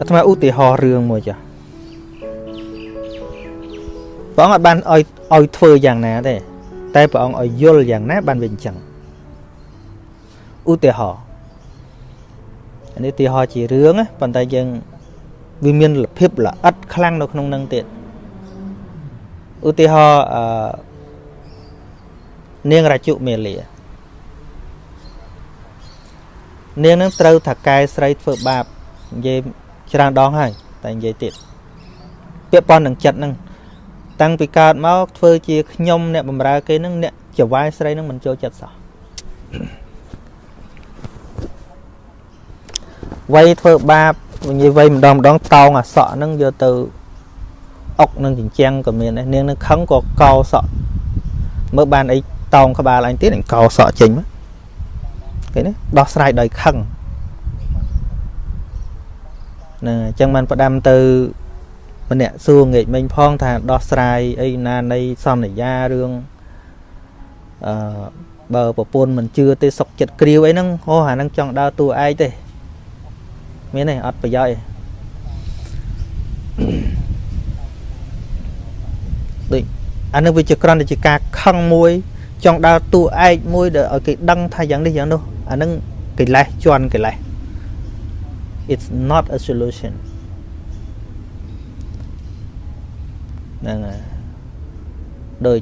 អាត្មាឧទាហរណ៍រឿងមួយចាព្រះអង្គអត់បានឲ្យឲ្យធ្វើយ៉ាងណាទេតែព្រះអង្គឲ្យយល់យ៉ាងណាបានវាអញ្ចឹងឧទាហរណ៍នេះឧទាហរណ៍ជារឿងណាប៉ុន្តែយើងវាមានភាពល្អិតខ្លាំងនៅក្នុងនឹងទៀតឧទាហរណ៍អឺនាងរាជុមេលានាងនឹងត្រូវថាកែស្រីធ្វើបាបនិយាយ ច្រើនដងហើយតែនិយាយទៀតពាក់ព័ន្ធនឹងចិត្តនឹងតាំងពីកើតមកធ្វើជាខ្ញុំអ្នកបំរើគេនឹងអ្នកចវាយស្រីនឹងមិនចូលចិត្តសោះវ័យធ្វើបាបនិយាយវ័យម្ដងម្ដងតោងអាសក់ហ្នឹងយកទៅអុកនឹងចិញ្ចាំងក៏មានដែរនាងនឹងខឹងក៏កោសក់មើលបានអីតោងក្បាលអញទៀតអញកោសក់ចេញមកគេនេះដោះស្រាយដោយខឹង ណាអញ្ចឹងបានផ្ដាំទៅម្នាក់សួរងាកមិញផងថាដោះស្រាយអីណានៃសំនយារឿងអឺបើប្រពន្ធមិនជឿទេសុកចិត្តគ្រាវអីហ្នឹងអូអាហ្នឹងចង់ដើរតួឯកទេមានទេអត់ប្រយោជន៍ទេដូចអានឹងវាជាក្រំតែជាការខឹងមួយ ចង់ដើរតួឯកមួយដែលឲ្យគេដឹងថាយ៉ាងនេះយ៉ាងនោះអានឹងកិលេសជន់កិលេស it's not a solution ហ្នឹងហើយដូច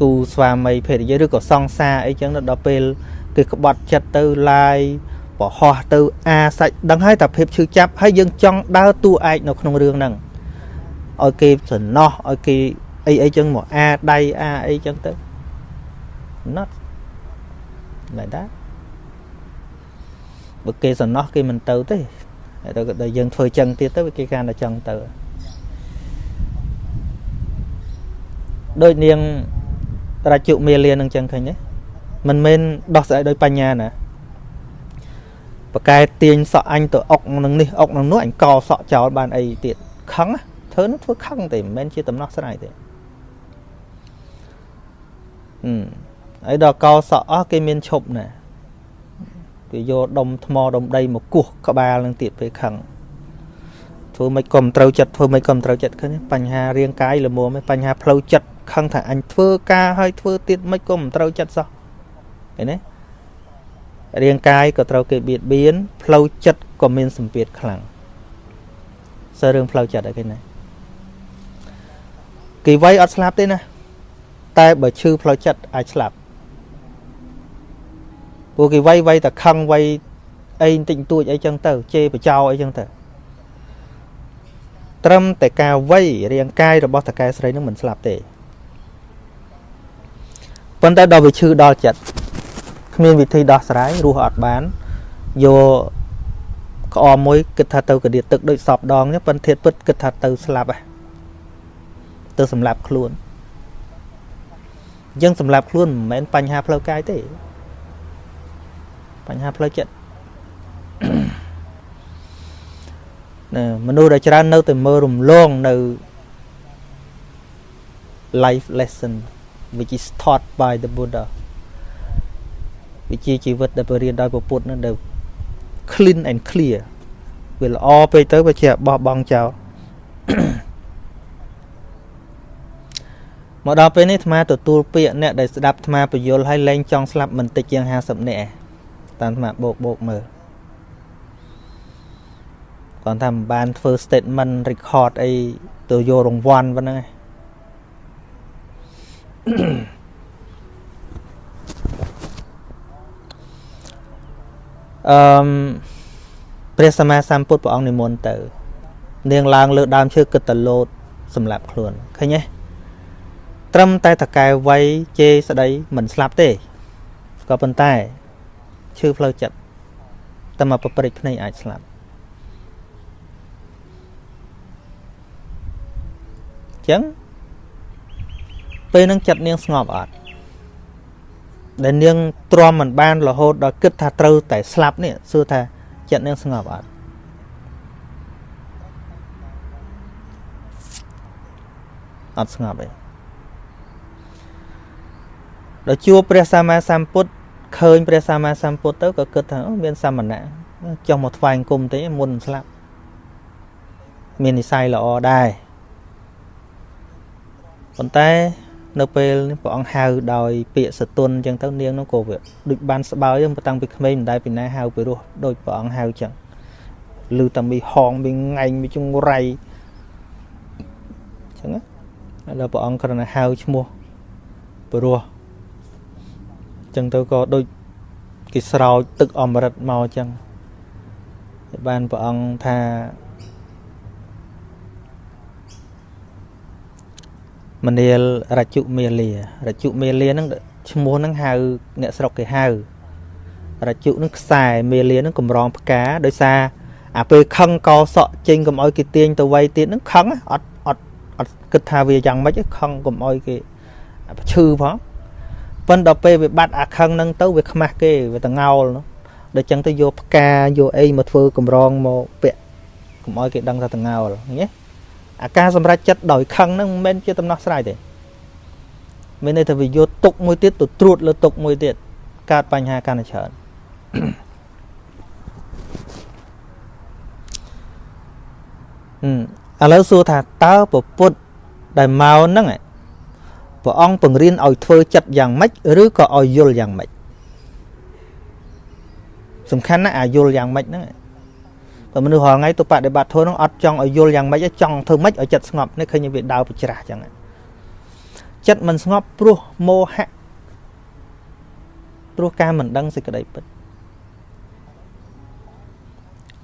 គូស្វាមីភេទនិយាយឬក៏សង្សារអីចឹងដល់ពេលគេក្បត់ចិត្តទៅឡាយប្រហោះទៅអាសាច់ដឹងហើយតែភាពឈឺចាប់ហើយយើងចង់ដើរតួឯកនៅក្នុងរឿងហ្នឹងឲ្យគេសំណោះឲ្យគេអីអីចឹងមកអាដៃអាអីចឹងទៅ not like that បើគេសំណោះគេមិនទៅទេហើយដល់យើងធ្វើចឹងទៀតទៅគេកាន់តែចឹងទៅដូចនាងរាជុមេលានឹងចឹងឃើញទេមិនមែនដោះស្រាយដោយបញ្ញាណាបកែទាញសក់អញទៅអុកនឹងនេះអុកនឹងនោះអញកសក់ចោលបានអីទៀតខឹងធ្វើនោះធ្វើខឹងទេមិនមែនជាដំណោះស្រាយទេអឺហើយដល់កសក់អស់គេមានឈប់ណា គេយកដុំថ្មដុំដីមកគោះក្បាលនឹងទៀតពេលខឹងធ្វើមិនក៏មិនត្រូវចិត្តធ្វើមិនក៏មិនត្រូវចិត្តឃើញបញ្ហារាងកាយល្មមបញ្ហាផ្លូវចិត្តខឹងថាអញធ្វើការឲ្យធ្វើទៀតមិនក៏មិនត្រូវចិត្តសោះឃើញទេរាងកាយក៏ត្រូវគេបៀតបៀនផ្លូវចិត្តក៏មានសម្ពាធខ្លាំងសើរឿងផ្លូវចិត្តអីគេណាគេវាយអត់ស្លាប់ទេណាតែបើឈឺផ្លូវចិត្តអាចស្លាប់ ពួកគេវាយវាយតែខឹងវាយអីបន្តិចបន្តួចអីចឹងទៅជេរបចោអីចឹងទៅត្រឹមតែការវាយរាងកាយរបស់តកែស្រីនឹងមិនស្លាប់ទេប៉ុន្តែដល់វាឈឺដល់ចិត្តគ្មានវិធីដោះស្រាយរស់អត់បានយកក្អមមួយគិតថាទៅកដៀតទឹកដូចសពដងប៉ុន្តែធាតពិតគិតថាទៅស្លាប់ហ៎ទៅសម្លាប់ខ្លួនយើងសម្លាប់ខ្លួនមិនមែនបញ្ហាផ្លូវកាយទេ បញ្ហាផ្លូវចិត្តណាមនុស្សដែលច្រើននៅតែមើលរំលងនៅ life lesson which is taught by the buddha វិជ្ជាជីវិតដែលបរៀនដោយពុទ្ធនោះដែល clean and clear វាល្អពេកទៅវាជាបោះបង់ចោលមកដល់ពេលនេះអាត្មាទទួលពាក្យអ្នកដែលស្ដាប់អាត្មាពយល់ហើយលែងចង់ស្លាប់មិនតិចជាង50នាក់ តាមអាត្មាបោកបោកមើលគាត់ថាមិនបានធ្វើ statement record អីទៅយករង្វាន់ប៉ុណ្ណឹងឯងអឺព្រះសម្មាសម្ពុទ្ធព្រះអង្គនិមន្តទៅ នាងឡើងលើដើមឈើគិតតលោតសម្រាប់ខ្លួនឃើញទេត្រឹមតែតកែវ័យជេរស្ដីមិនស្លាប់ទេក៏ប៉ុន្តែ ឈឺផ្លូវចិត្តតែមកប្រព្រឹត្តភ្នែកអាចស្លាប់ចឹងពេលនឹងចិត្តនាងស្ងប់អត់ដែលនាងទ្រាំមិនបានរហូតដល់គិតថាត្រូវតែស្លាប់នេះសួរថាចិត្តនាងស្ងប់អត់អត់ស្ងប់ទេដល់ជួបព្រះសម្មាសម្ពុទ្ធ ឃើញព្រះសម្មាសម្ពុទ្ធទៅក៏គិតថាអូមានសមណៈចង់មកថ្វាយអង្គមទេមុនស្លាប់មាននិស័យល្អដែរប៉ុន្តែនៅពេលព្រះអង្គហៅដោយពាក្យសតុនអញ្ចឹងទៅនាងនោះក៏វាដូចបានស្បើយហ្នឹងតាំងពីក្មេងមិនដែលពីណាហៅពីរោះដូចព្រះអង្គហៅអញ្ចឹងឮតែមីហងមីងាញ់មីចង្រៃអញ្ចឹងណាដល់ព្រះអង្គគ្រាន់តែហៅឈ្មោះពីរោះអញ្ចឹងទៅក៏ដូចគេស្រោចទឹកអមរិតមកអញ្ចឹងបានព្រះអង្គថាមនាលរជុមេលារជុមេលាហ្នឹងឈ្មោះហ្នឹងហៅអ្នកស្រុកគេហៅរជុហ្នឹងខ្សែមេលាហ្នឹងកម្រងផ្កាដោយសារអាពេលខឹងកោសក់ចេញកុំឲ្យគេទាញទៅវ័យទៀតហ្នឹងខឹងអត់អត់អត់គិតថាវាយ៉ាងម៉េចខឹងកុំឲ្យគេឈឺផង ប៉ុន្តែដល់ពេលវាបាត់អាខឹងហ្នឹងទៅវាខ្មាស់គេវាតងោលដល់ចឹងទៅយកផ្កាយកអីមកធ្វើកម្រងមកពាក់កុំឲ្យគេដឹងថាតងោលឃើញទេអាការសម្រេចចិត្តដោយខឹងហ្នឹងមិនមែនជាដំណោះស្រាយទេមានន័យថាវាយកទុកមួយទៀតទៅត្រួតលើទុកមួយទៀតកើតបញ្ហាកាន់តែច្រើនឥឡូវសួរថាតើពពុទ្ធដែលមកហ្នឹង ព្រះអង្គបង្រៀនឲ្យធ្វើចិត្តយ៉ាងម៉េចឬក៏ឲ្យយល់យ៉ាងម៉េចសំខាន់ណាស់អាយល់យ៉ាងម៉េចហ្នឹងបើមនុស្សរាល់ថ្ងៃទៅបដិបត្តិធម៌ហ្នឹងអត់ចង់ឲ្យយល់យ៉ាងម៉េចចង់ធ្វើម៉េចឲ្យចិត្តស្ងប់នេះឃើញវាដើរបច្រាស់ចឹងចិត្តមិនស្ងប់ព្រោះមោហៈព្រោះការមិនដឹងសេចក្តីពិត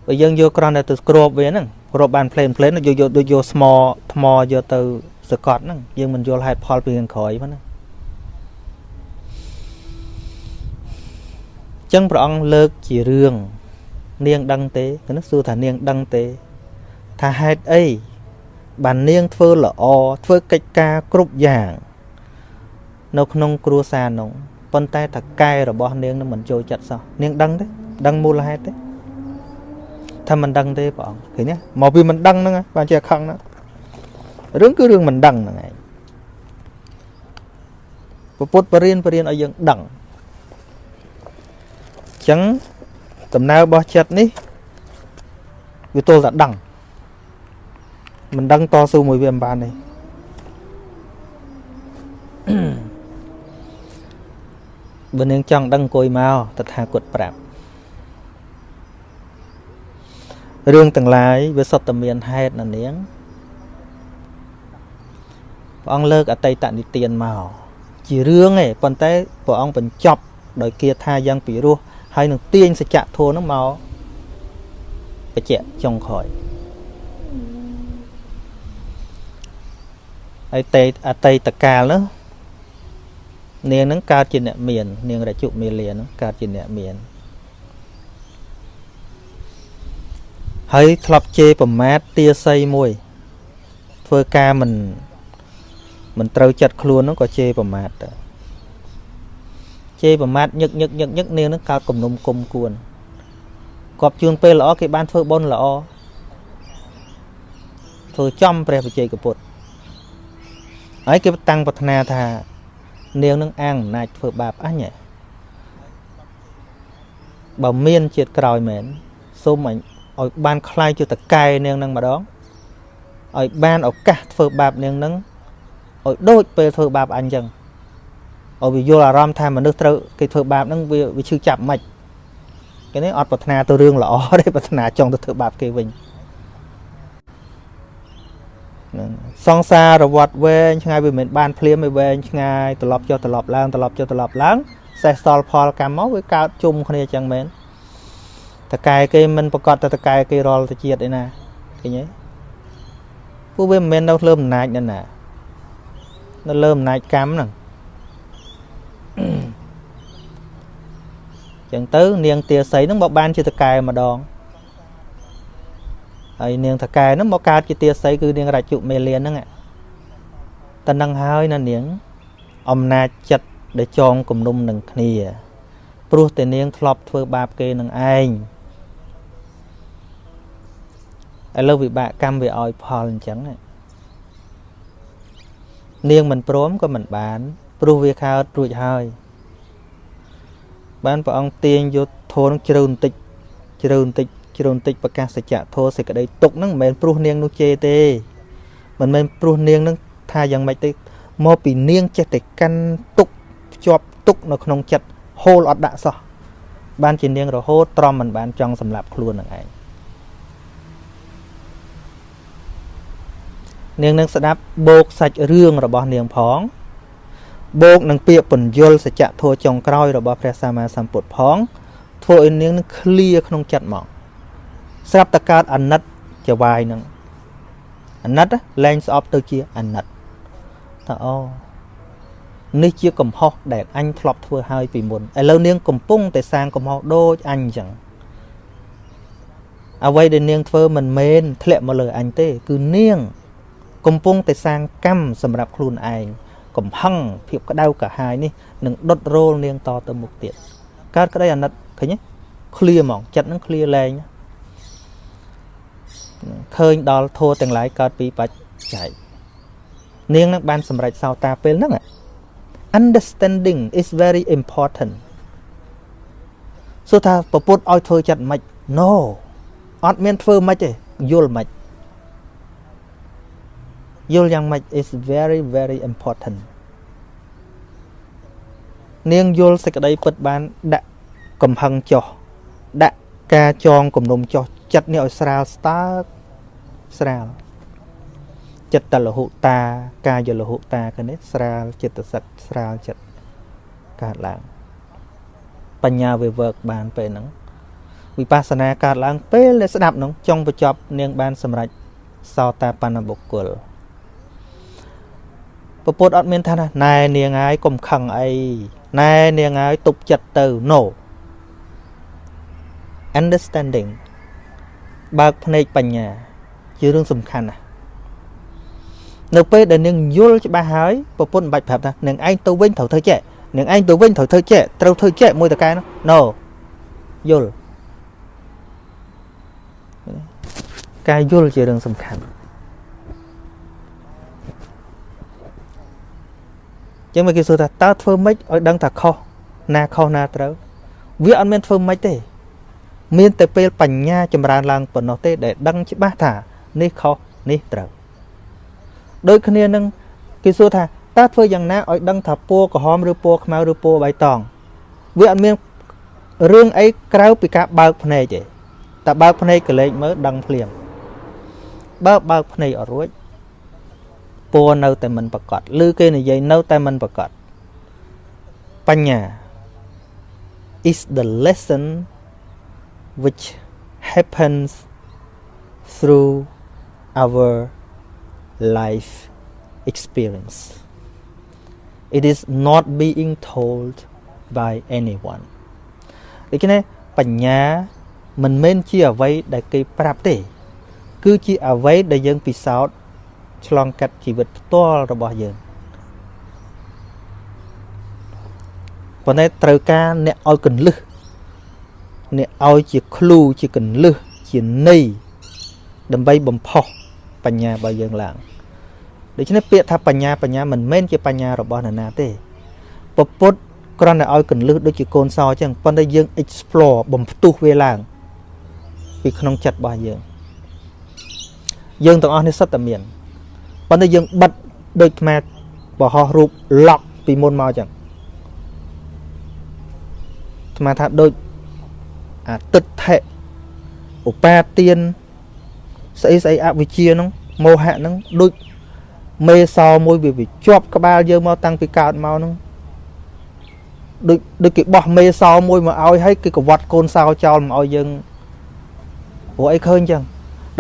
បើយើងយកក្រនតែទៅគ្របវាហ្នឹងគ្របបានផ្លេនផ្លេនយកយកដូចយកស្មថ្មយកទៅ សកត់ហ្នឹងយើងមិនយល់ហេតុផលពីខាងក្រោយហ្នឹងចឹងព្រះអង្គលើកជារឿងនាងដឹងទេនោះសួរថានាងដឹងទេ ថាហេតុអីបាននាងធ្វើល្អធ្វើកិច្ចការគ្រប់យ៉ាង នៅក្នុងគ្រួសារនោះប៉ុន្តែតកែរបស់នាងនឹងមិនចូលចិត្តសោះនាងដឹងទេដឹងមូលហេតុទេថាមិនដឹងទេព្រះអង្គឃើញទេមកពីមិនដឹងហ្នឹងបានជាខឹងហ្នឹង រឿងគឺរឿងមិនដឹងហ្នឹងឯងពុទ្ធបរិញ្ញាបរិញ្ញាឲ្យយើងដឹងអញ្ចឹងដំណើររបស់ចិត្តនេះវាទល់តែដឹងមិនដឹងតស៊ូមួយវាមិនបានទេបើនាងចង់ដឹងអង្គុយមកតថាគតប្រាប់រឿងទាំងឡាយវាសុទ្ធតែមានហេតុណានាង ព្រះអង្គលើកអតីតនិទានមកជារឿងឯងប៉ុន្តែព្រះអង្គបញ្ចប់ដោយគាថាយ៉ាងពិរោះហើយនឹងទាញសច្ចធម៌នោះមកបញ្ជាក់ចុងក្រោយហើយតេអតីតកាលនោះនាងនឹងកើតជាអ្នកមាន នាងរជុមេលានឹងកើតជាអ្នកមានហើយធ្លាប់ជេរប្រមាថទាស័យមួយ ធ្វើការមិន មិនត្រូវចិត្តខ្លួនហ្នឹងក៏ជេរប្រមាថដែរជេរប្រមាថញឹកញឹកញឹកញឹកនាងហ្នឹងកើតគំនុំគុំគួនគាត់ជឿនពេលល្អគេបានធ្វើបុណ្យល្អធ្វើចំព្រះបជ័យកពុទ្ធហើយគេតាំងប្រាថ្នាថា នាងនឹងអាងអំណាចធ្វើបាបអញបើមានជាតិក្រោយមែនសូមឲ្យបានខ្លាយជាតកែនាងនឹងម្ដងឲ្យបានឱកាសធ្វើបាបនាងនឹង ឲ្យដូចពេលធ្វើបាបអញចឹងឲ្យវាយល់អារម្មណ៍ថាមនុស្សត្រូវគេធ្វើបាបហ្នឹងវាវាឈឺចាប់មិនគេនេះអត់ប្រាថ្នាទៅរឿងល្អទេប្រាថ្នាចង់ទៅធ្វើបាបគេវិញហ្នឹងសង្សាររវត្តវែងឆ្ងាយវាមិនបានភ្លាមវាវែងឆ្ងាយត្រឡប់ចុះត្រឡប់ឡើងត្រឡប់ចុះត្រឡប់ឡើងសេះសល់ផលកម្មមកវាកើតជុំគ្នាចឹងមែនតកែគេមិនប្រកាសតែតកែគេរាល់ទៅជាតិឯណាឃើញទេពួកវាមិនមែននៅលើអំណាចនៅណា នៅលើអំណាចកម្មហ្នឹងចឹងទៅនាងទាស័យហ្នឹងមកបានជាតកែម្ដងហើយនាងតកែហ្នឹងមកកើតជាទាស័យគឺនាងរាជុមេលានហ្នឹងតែនឹងហើយណានាងអំណាចចិត្តដែលចងគំនុំនឹងគ្នាព្រោះតែនាងធ្លាប់ធ្វើបាបគេនឹងឯងឥឡូវវិបាកកម្មវាឲ្យផលអញ្ចឹង នាងមិនព្រមក៏មិនបាន ព្រោះវាខោតរួចហើយ បានព្រះអង្គទាញយកធនជ្រៅបន្តិចជ្រៅបន្តិចជ្រុនតិចប្រកាសសច្ចៈធោសេចក្តីទុកហ្នឹងមិនមែនព្រោះនាងនោះជេរទេមិនមែនព្រោះនាងហ្នឹងថាយ៉ាងម៉េចទេមកពីនាងចេះតែកាន់ទុកភ្ជាប់ទុកនៅក្នុងចិត្តហូលអត់ដាក់សោះបានជានាងរហូតទ្រាំមិនបានចង់សម្លាប់ខ្លួននឹងឯង នាងនឹងស្ដាប់បោកសាច់រឿងរបស់នាងផងបូកនឹងពាក្យពន្យល់សច្ចធម៌ចុងក្រោយរបស់ព្រះសម្មាសម្ពុទ្ធផងធ្វើឲ្យនាងនឹងឃ្លាក្នុងចិត្តមកស្រាប់តែកើតអាណិតចវាយនឹងអាណិតលែងស្អប់ទៅជាអាណិតថាអូនេះជាកំហុសដែលអញធ្លាប់ធ្វើហើយពីមុនឥឡូវនាងកំពុងតែសាងកំហុសដូចអញអញ្ចឹងអ្វីដែលនាងធ្វើមិនមែនធ្លាក់មកលើអញទេ គឺនាង កំពុងតែសាងកម្មសម្រាប់ខ្លួនឯងកំហឹងភាពក្តៅកាហាយនេះនឹងដុតរោលនាងតទៅមុខទៀតកើតក្តីអាណិតឃើញទេឃ្លាហ្មងចិត្តនឹងឃ្លាលែងឃើញដល់ធัวទាំងឡាយកើតពីបច្ច័យនាងនឹងបានសម្រេចសោតាពេលហ្នឹង understanding is very important សួរថាពពុទ្ធឲ្យធ្វើចិត្តមិន no អត់មានធ្វើមិនទេយល់មិន យល់យ៉ាងម៉េច is very very important នាងយល់សេចក្តីពិតបានដាក់កំហឹងចុះដាក់ការចងគំនុំចុះចិត្តនេះឲ្យស្រាលស្តើកស្រាលចិត្តតលហុតាកាយលហុតាគ្នាស្រាលចិត្តសិតស្រាលចិត្តកើតឡើងបញ្ញាវា work បានពេលហ្នឹងវិបស្សនាកើតឡើងពេលដែលស្ដាប់នោះចង់បញ្ចប់នាងបានសម្រេចសោតាបណ្ណបុគ្គល ពពុទ្ធអត់មានថាណែនាងហើយកុំខឹងអីណែនាងហើយទប់ចិត្តទៅ no understanding បើកភ្នែកបញ្ញា ជារឿងសំខាន់ណាស់នៅពេលដែលនាងយល់ច្បាស់ហើយប្រពន្ធមិនបាច់ប្រាប់ថានាងឯងទៅវិញត្រូវធ្វើចេះនាងឯងទៅវិញត្រូវធ្វើចេះត្រូវធ្វើចេះមួយតកែនោះ no យល់ការយល់ជារឿងសំខាន់ ចឹងមកគេសួរថាតើធ្វើម៉េចឲ្យដឹងថាខុសណាខុសណាត្រូវវាអត់មានធ្វើម៉េចទេ មានតែពេលបញ្ញាចម្រើនឡើងប៉ុណ្ណោះទេដែលដឹងច្បាស់ថានេះខុសនេះត្រូវដូចគ្នានឹងគេសួរថាតើធ្វើយ៉ាងណាឲ្យដឹងថាពណ៌ក្រហមឬពណ៌ខ្មៅឬពណ៌បៃតងវាអត់មានរឿងអីក្រៅពីការបើកភ្នែកទេតែបើកភ្នែកកលេចមើលដឹងភ្លាមបើបើកភ្នែកអត់រួច ពណ៌នៅតែមិនប្រកបឬគេនិយាយនៅតែមិនប្រកបបញ្ញា is the lesson which happens through our life experience it is not being told by anyone ដូច្នេះបញ្ញាមិនមែនជាអ្វីដែលគេប្រាប់ទេ គឺជាអ្វីដែលយើងពិសោធន៍ ឆ្លងកាត់ជីវិតផ្ទាល់របស់យើងប៉ុន្តែត្រូវការអ្នកឲ្យកន្លឹះអ្នកឲ្យជាគ្រូជាកន្លឹះជាន័យដើម្បីបំផុសបញ្ញារបស់យើងឡើងដូច្នេះពាក្យថាបញ្ញាបញ្ញាមិនមែនជាបញ្ញារបស់នរណាទេពពុទ្ធគ្រាន់តែឲ្យកន្លឹះដូចជាកូនសអញ្ចឹងប៉ុន្តែយើង explore បំផ្ទុះវាឡើង ពីក្នុងចិត្តរបស់យើងយើងទាំងអស់នេះសិតតែមាន ប៉ុន្តែយើងបិទដូចថ្មបរោះរូបឡក់ពីមុនមកចឹងថ្មថាដូចអាទិដ្ឋិឧបាទានស្អីស្អីអវិជ្ជាហ្នឹងមោហៈហ្នឹងដូចមេសោមួយវាវាជាប់ក្បាលយើងមកតាំងពីកើតមកហ្នឹងដូចដូចគេបោះមេសោមួយមកឲ្យហើយគេកវាត់កូនសោចោលមកឲ្យយើងព្រោះអីឃើញចឹង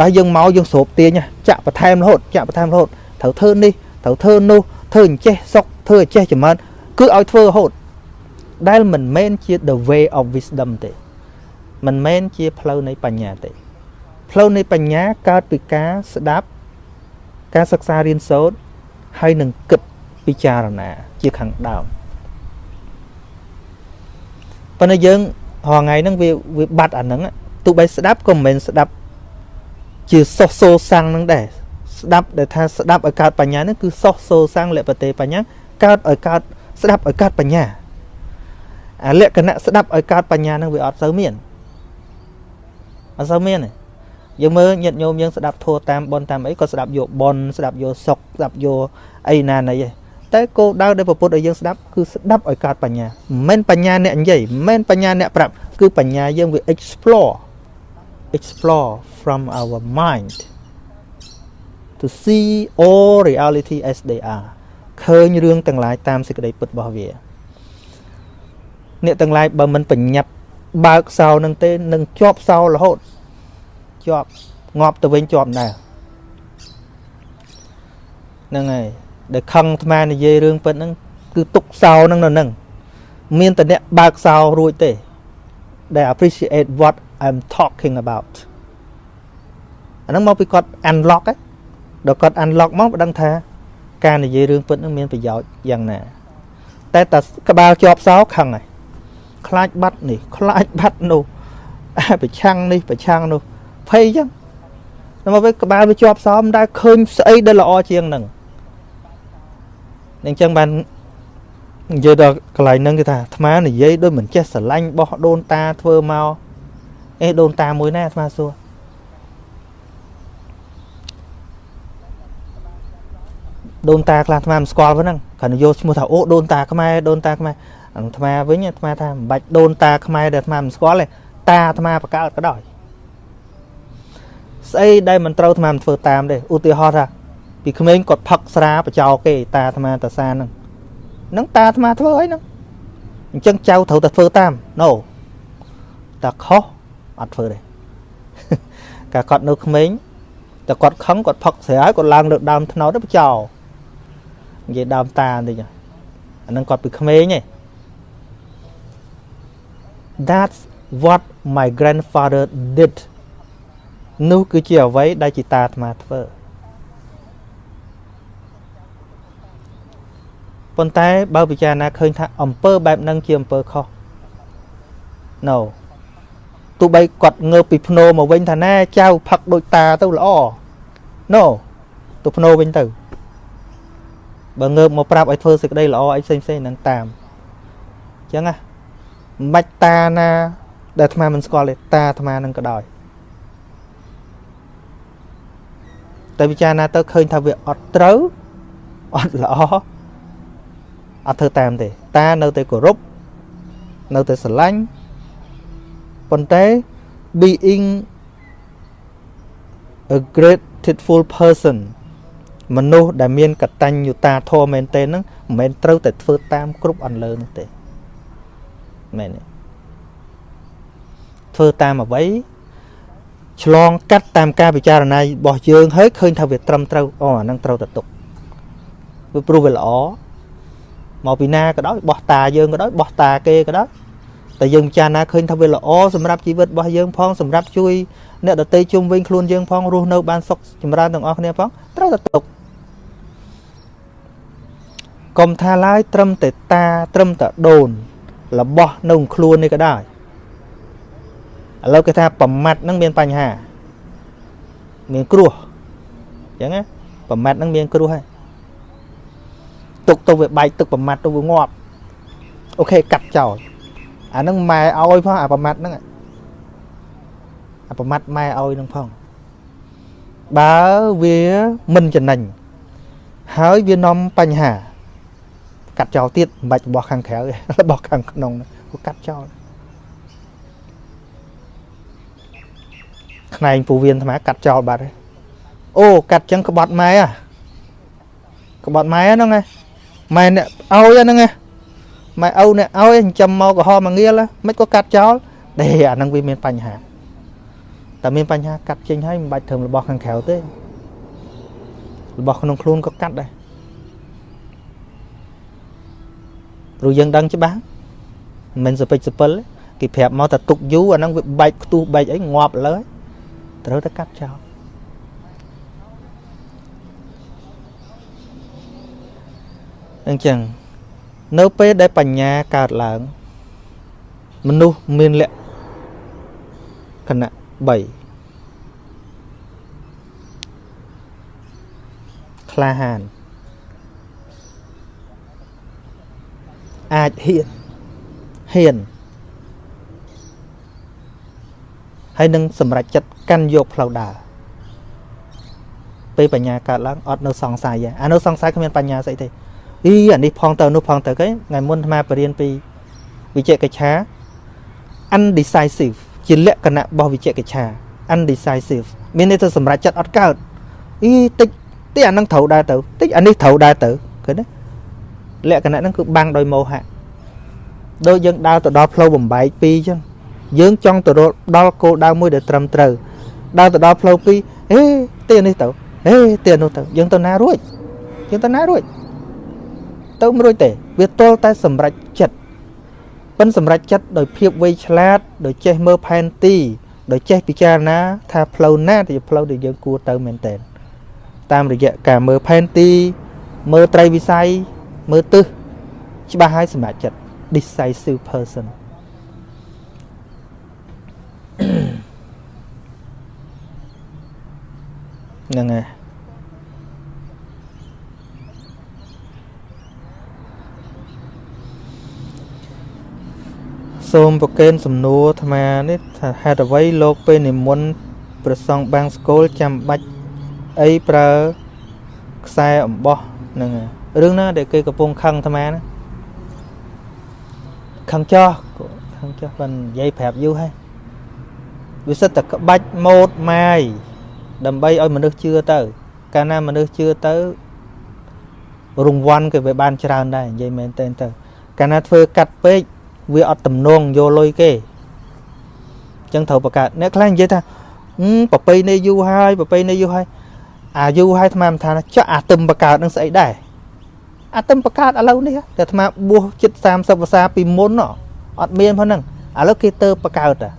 ដល់យើងមកយើងស្រូបទាញចាក់បន្ថែមរហូតចាក់បន្ថែមរហូត ត្រូវធ្វើនេះត្រូវធ្វើនោះធ្វើអញ្ចេះសុកធ្វើអញ្ចេះចម្រើនគឺឲ្យធ្វើរហូតដែលមិនមែនជា the way of wisdom ទេមិនមែនជាផ្លូវនៃបញ្ញាទេ ផ្លូវនៃបញ្ញាកើតពីការស្ដាប់ការសិក្សារៀនសូត្រហើយនឹងគិតពិចារណាជាខាងដើមប៉ុន្តែយើងរងថ្ងៃហ្នឹងវាវាបាត់អាហ្នឹងទោះបីស្ដាប់ក៏មិនមែនស្ដាប់ជាសុសសូសាំងហ្នឹងដែរ ស្ដាប់ដែលថាស្ដាប់ឲ្យកើតបញ្ញានេះគឺសោះសូសាំងលពតេបញ្ញាកើតឲ្យកើតស្ដាប់ឲ្យកើតបញ្ញាអាលក្ខណៈស្ដាប់ឲ្យកើតបញ្ញានឹងវាអត់សូវមានអត់សូវមានទេយើងមើលញាតិញោមយើងស្ដាប់ធัวតាមបនតាមអីក៏ស្ដាប់យកបនស្ដាប់យកសុកស្ដាប់យកអីណាណីឯងតែគោលដៅដែលពពុទ្ធឲ្យយើងស្ដាប់គឺស្ដាប់ឲ្យកើតបញ្ញាមិនមែនបញ្ញាអ្នកនិយាយមិនមែនបញ្ញាអ្នកប្រាប់គឺបញ្ញាយើងវា explore explore from our mind to see all reality as they are ឃើញរឿងទាំងឡាយតាមសេចក្តីពិតរបស់វាអ្នកទាំងឡាយបើមិនបញ្ញាប់បើកសោនឹងទេនឹងជាប់សោរហូតជាប់ងាប់ទៅវិញជាប់ដែរហ្នឹងហើយដែលខឹងអាត្មានិយាយរឿងពិតហ្នឹងគឺទុកសោហ្នឹងនៅហ្នឹងមានតែអ្នកបើកសោរួចទេដែល appreciate what I'm talking about អាហ្នឹងមកពីគាត់ unlock ហ្នឹង ដល់គាត់ unlock មកបណ្ដឹងថា ការនិយាយរឿងពិតហ្នឹងមានប្រយោជន៍យ៉ាងណា តែតែក្បាលជាប់សោខឹងហើយខ្លាចបាត់នេះខ្លាចបាត់នោះប្រឆាំងនេះប្រឆាំងនោះភ័យចឹងដល់មកវិញក្បាលវាជាប់សោមិនដែលឃើញស្អីដែលល្អជាងហ្នឹងអញ្ចឹងបាននិយាយដល់កន្លែងហ្នឹងគឺថាអាត្មានិយាយដូចមិនចេះស្រឡាញ់បោះដូនតាធ្វើមកអេដូនតាមួយណាអាត្មាសួរ ដូនតាខ្លះអាត្មាមិនស្គាល់ប៉ុណ្ណឹងគ្រាន់តែយកឈ្មោះថាអូដូនតាខ្មែរដូនតាខ្មែរអាត្មាវិញអាត្មាថាមិនបាច់ដូនតាខ្មែរដែលអាត្មាមិនស្គាល់ទេតាអាត្មាបកើតក៏ដោយស្អីដែលមិនត្រូវអាត្មាមិនធ្វើតាមទេឧទាហរណ៍ថាពីក្មេងគាត់ផឹកស្រាបចោគេតាអាត្មាតាសាហ្នឹងហ្នឹងតាអាត្មាធ្វើអីហ្នឹងអញ្ចឹងចៅត្រូវតែធ្វើតាម no តាខុសអត់ធ្វើទេកាគាត់នៅក្មេងតែគាត់ខឹងគាត់ផឹកស្រាហើយគាត់ឡើងលើដើមថ្នោតទៅបចោ និយាយដើមតាបន្តិចអាហ្នឹងគាត់ពីក្មេងឯង That's what my grandfather did នោះគឺជាអ្វីដែលជាតាអាត្មាធ្វើប៉ុន្តែបើពិចារណាឃើញថាអំពើបែបហ្នឹងជាអំពើខុស No ទោះបីគាត់ងើបពីភ្នោមកវិញថាណែចៅផឹកដូចតាទៅល្អ No ទៅភ្នោវិញទៅ បើងើបមកប្រាប់ឲ្យធ្វើសេចក្តីល្អអីផ្សេងផ្សេងនឹងតាមអញ្ចឹងណាមិនបាច់តាណា ដែលអាត្មាមិនស្គាល់ទេតាអាត្មានឹងក៏ដោយតែពិចារណាទៅឃើញថាវាអត់ត្រូវអត់ល្អអត់ធ្វើតាមទេ តានៅតែគោរពនៅតែស្រឡាញ់ប៉ុន្តែ being a grateful person មនុស្សដែលមានកតញ្ញុតាធម៌មែនទេហ្នឹងមិនមែនត្រូវតែធ្វើតាមគ្រប់អន្លើនោះទេមែនទេធ្វើតាមអ្វីឆ្លងកាត់តាមការពិចារណារបស់យើងហើយឃើញថាវាត្រឹមត្រូវអូអាហ្នឹងត្រូវតែទុកវាព្រោះវាល្អមកពីណាក៏ដោយបោះតាយើងក៏ដោយបោះតាគេក៏ដោយតែយើងពិចារណាឃើញថាវាល្អសម្រាប់ជីវិតរបស់យើងផងសម្រាប់ជួយអ្នកដទៃជុំវិញខ្លួនយើងផងរស់នៅបានសុខចម្រើនទាំងអស់គ្នាផងត្រូវតែទុក កុំថាឡើយត្រឹមតែតាត្រឹមតែដូន របស់នៅខ្លួននេះក៏ដោយឥឡូវគេថាប្រមាត់ហ្នឹងមានបញ្ហាមានគ្រោះអញ្ចឹងណាប្រមាត់ហ្នឹងមានគ្រោះហើយទុកទៅវាបែកទឹកប្រមាត់ទៅវាងាប់អូខេកាត់ចោលអាហ្នឹងម៉ែឲ្យផងអាប្រមាត់ហ្នឹងអាប្រមាត់ម៉ែឲ្យហ្នឹងផងបើវាមិនចំណេញហើយវានាំបញ្ហា កាត់ចោលទៀតមិនបាច់របស់ខាងក្រៅរបស់ខាងក្នុងគឺកាត់ចោលខ្នែងពូវៀនអាត្មាកាត់ចោលបាត់ហើយអូកាត់ចឹងក្បត់ម៉ែអាក្បត់ម៉ែហ្នឹងឯងម៉ែអ្នកឲ្យហ្នឹងឯងម៉ែឪអ្នកឲ្យចិញ្ចឹមមកកំហមកងៀលមិនក៏កាត់ចោលទេអាហ្នឹងវាមានបញ្ហាតែមានបញ្ហាកាត់ចេញហើយមិនបាច់ធ្វើរបស់ខាងក្រៅទេរបស់ក្នុងខ្លួនក៏កាត់ដែរ ព្រោះយើងដឹងច្បាស់មិនសពេចសពិលគេប្រាប់មកតែទុកយូរអាហ្នឹងវាបែកខ្ទុះបែកអីងាប់លើត្រូវតែកាត់ចោលអញ្ចឹងនៅពេលដែលបញ្ញាកើតឡើង មនុស្សមានលក្ខណៈ3ក្លាហាន អាចហ៊ានហ៊ានហើយនឹងសម្រេចចិត្តកាន់យកផ្លូវដើរពេលបញ្ញាកើតឡើងអត់នៅសង្ស័យអានៅសង្ស័យគ្មានបញ្ញាស្អីទេអីអានេះផងទៅនោះផងទៅគេថ្ងៃមុនអាត្មាបរៀនពីវិជ្ជកិច្ឆា undecisive ជាលក្ខណៈរបស់វិជ្ជកិច្ឆា undecisive មានន័យថាសម្រេចចិត្តអត់កើតអីតិចតិចអានឹងត្រូវដែរទៅតិចអានេះត្រូវដែរទៅឃើញទេ លក្ខណៈហ្នឹងគឺបាំងដោយមោហៈដូចយើងដើរទៅដល់ផ្លូវបំបែកពីរអញ្ចឹងយើងចង់ទៅដល់គោលដៅមួយដែលត្រឹមត្រូវដើរទៅដល់ផ្លូវពីរអេទីនេះទៅអេទីនោះទៅយើងទៅណារួចយើងទៅណារួចទៅមិនរួចទេវាទល់តែសម្រេចចិត្តប៉ិនសម្រេចចិត្តដោយភាពវៃឆ្លាតដោយចេះមើលផែនទីដោយចេះពិចារណាថាផ្លូវណាដែលជាផ្លូវដែលយើងគួរទៅមែនតើតាមរយៈការមើលផែនទីមើលត្រីវិស័យ មើលទិសច្បាស់ហើយសម្រេចចិត្ត decisive person ហ្នឹងហើយសូមប្រកេនសំណួរអាត្មានេះថាហេតុអ្វីលោកពេលនិមន្តព្រះសង្ឃបាំងស្គលចាំបាច់អីប្រើខ្សែអំបោះហ្នឹង រឿងណាដែលគេកំពុងខឹងអាត្មាណាខឹងចោះខឹងចោះបាននិយាយប្រាប់យូរហើយវាសិតតែក្បាច់ម៉ូតម៉ាយដើម្បីឲ្យមនុស្សជឿទៅ កាលណាមនុស្សជឿទៅរង្វាន់គេវាបានច្រើនដែរនិយាយមែនតើទៅកាលណាធ្វើកាត់ពេកវាអត់ទំនងយកលុយគេអញ្ចឹងត្រូវបង្កើតអ្នកខ្លះនិយាយថាប្រពៃណីយូរហើយប្រពៃណីយូរហើយអាយូរហើយអាត្មាមិនថាចុះអាទឹមបង្កើតនឹងស្អីដែរ អាទឹមបង្កើតឥឡូវនេះតែអាត្មាបួសជិត30វស្សាពីមុនអត់មានផងហ្នឹងឥឡូវគេទៅបង្កើតតា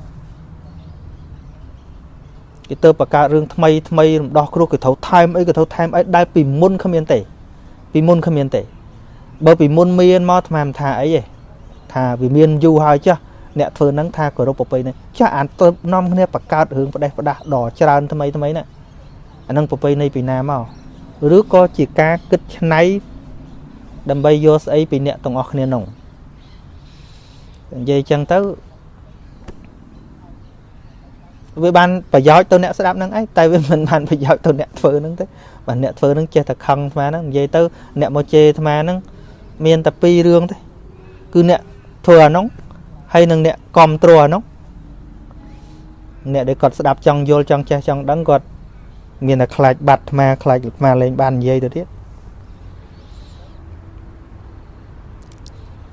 គេទៅបង្កើតរឿងថ្មីថ្មីរំដោះគ្រោះគេត្រូវថែមអីគេត្រូវថែមអីដែលពីមុនគ្មានទេ ពីមុនគ្មានទេបើពីមុនមានមកអាត្មាមិនថាអីទេថាវាមានយូរហើយចាស់អ្នកធ្វើហ្នឹងថាគោរពប្រពៃណីចាស់អានទៅនាំគ្នាបង្កើតរឿងផ្ដេសផ្ដាស់ដ៏ច្រើនថ្មីថ្មីណាអានឹងប្រពៃណីពីណាមកឬក៏ជាការគិតឆ្នៃ ដើម្បីយកស្អីពីអ្នកទាំងអស់គ្នានោះនិយាយចឹងទៅវាបានប្រយោជន៍ទៅអ្នកស្ដាប់ហ្នឹងឯងតែវាមិនបានប្រយោជន៍ទៅអ្នកធ្វើហ្នឹងទេបាទអ្នកធ្វើហ្នឹងចេះតែខឹងអាត្មាហ្នឹងនិយាយទៅអ្នកមកជេរអាត្មាហ្នឹងមានតែពីររឿងទេគឺអ្នកធ្វើអានោះហើយនឹងអ្នកគ្រប់គ្រងអានោះអ្នកដែលគាត់ស្ដាប់ចង់យល់ចង់ចេះចង់ដឹងគាត់មានតែខ្លាចបាត់អាត្មាខ្លាចអាត្មាលេងបាននិយាយទៅទៀត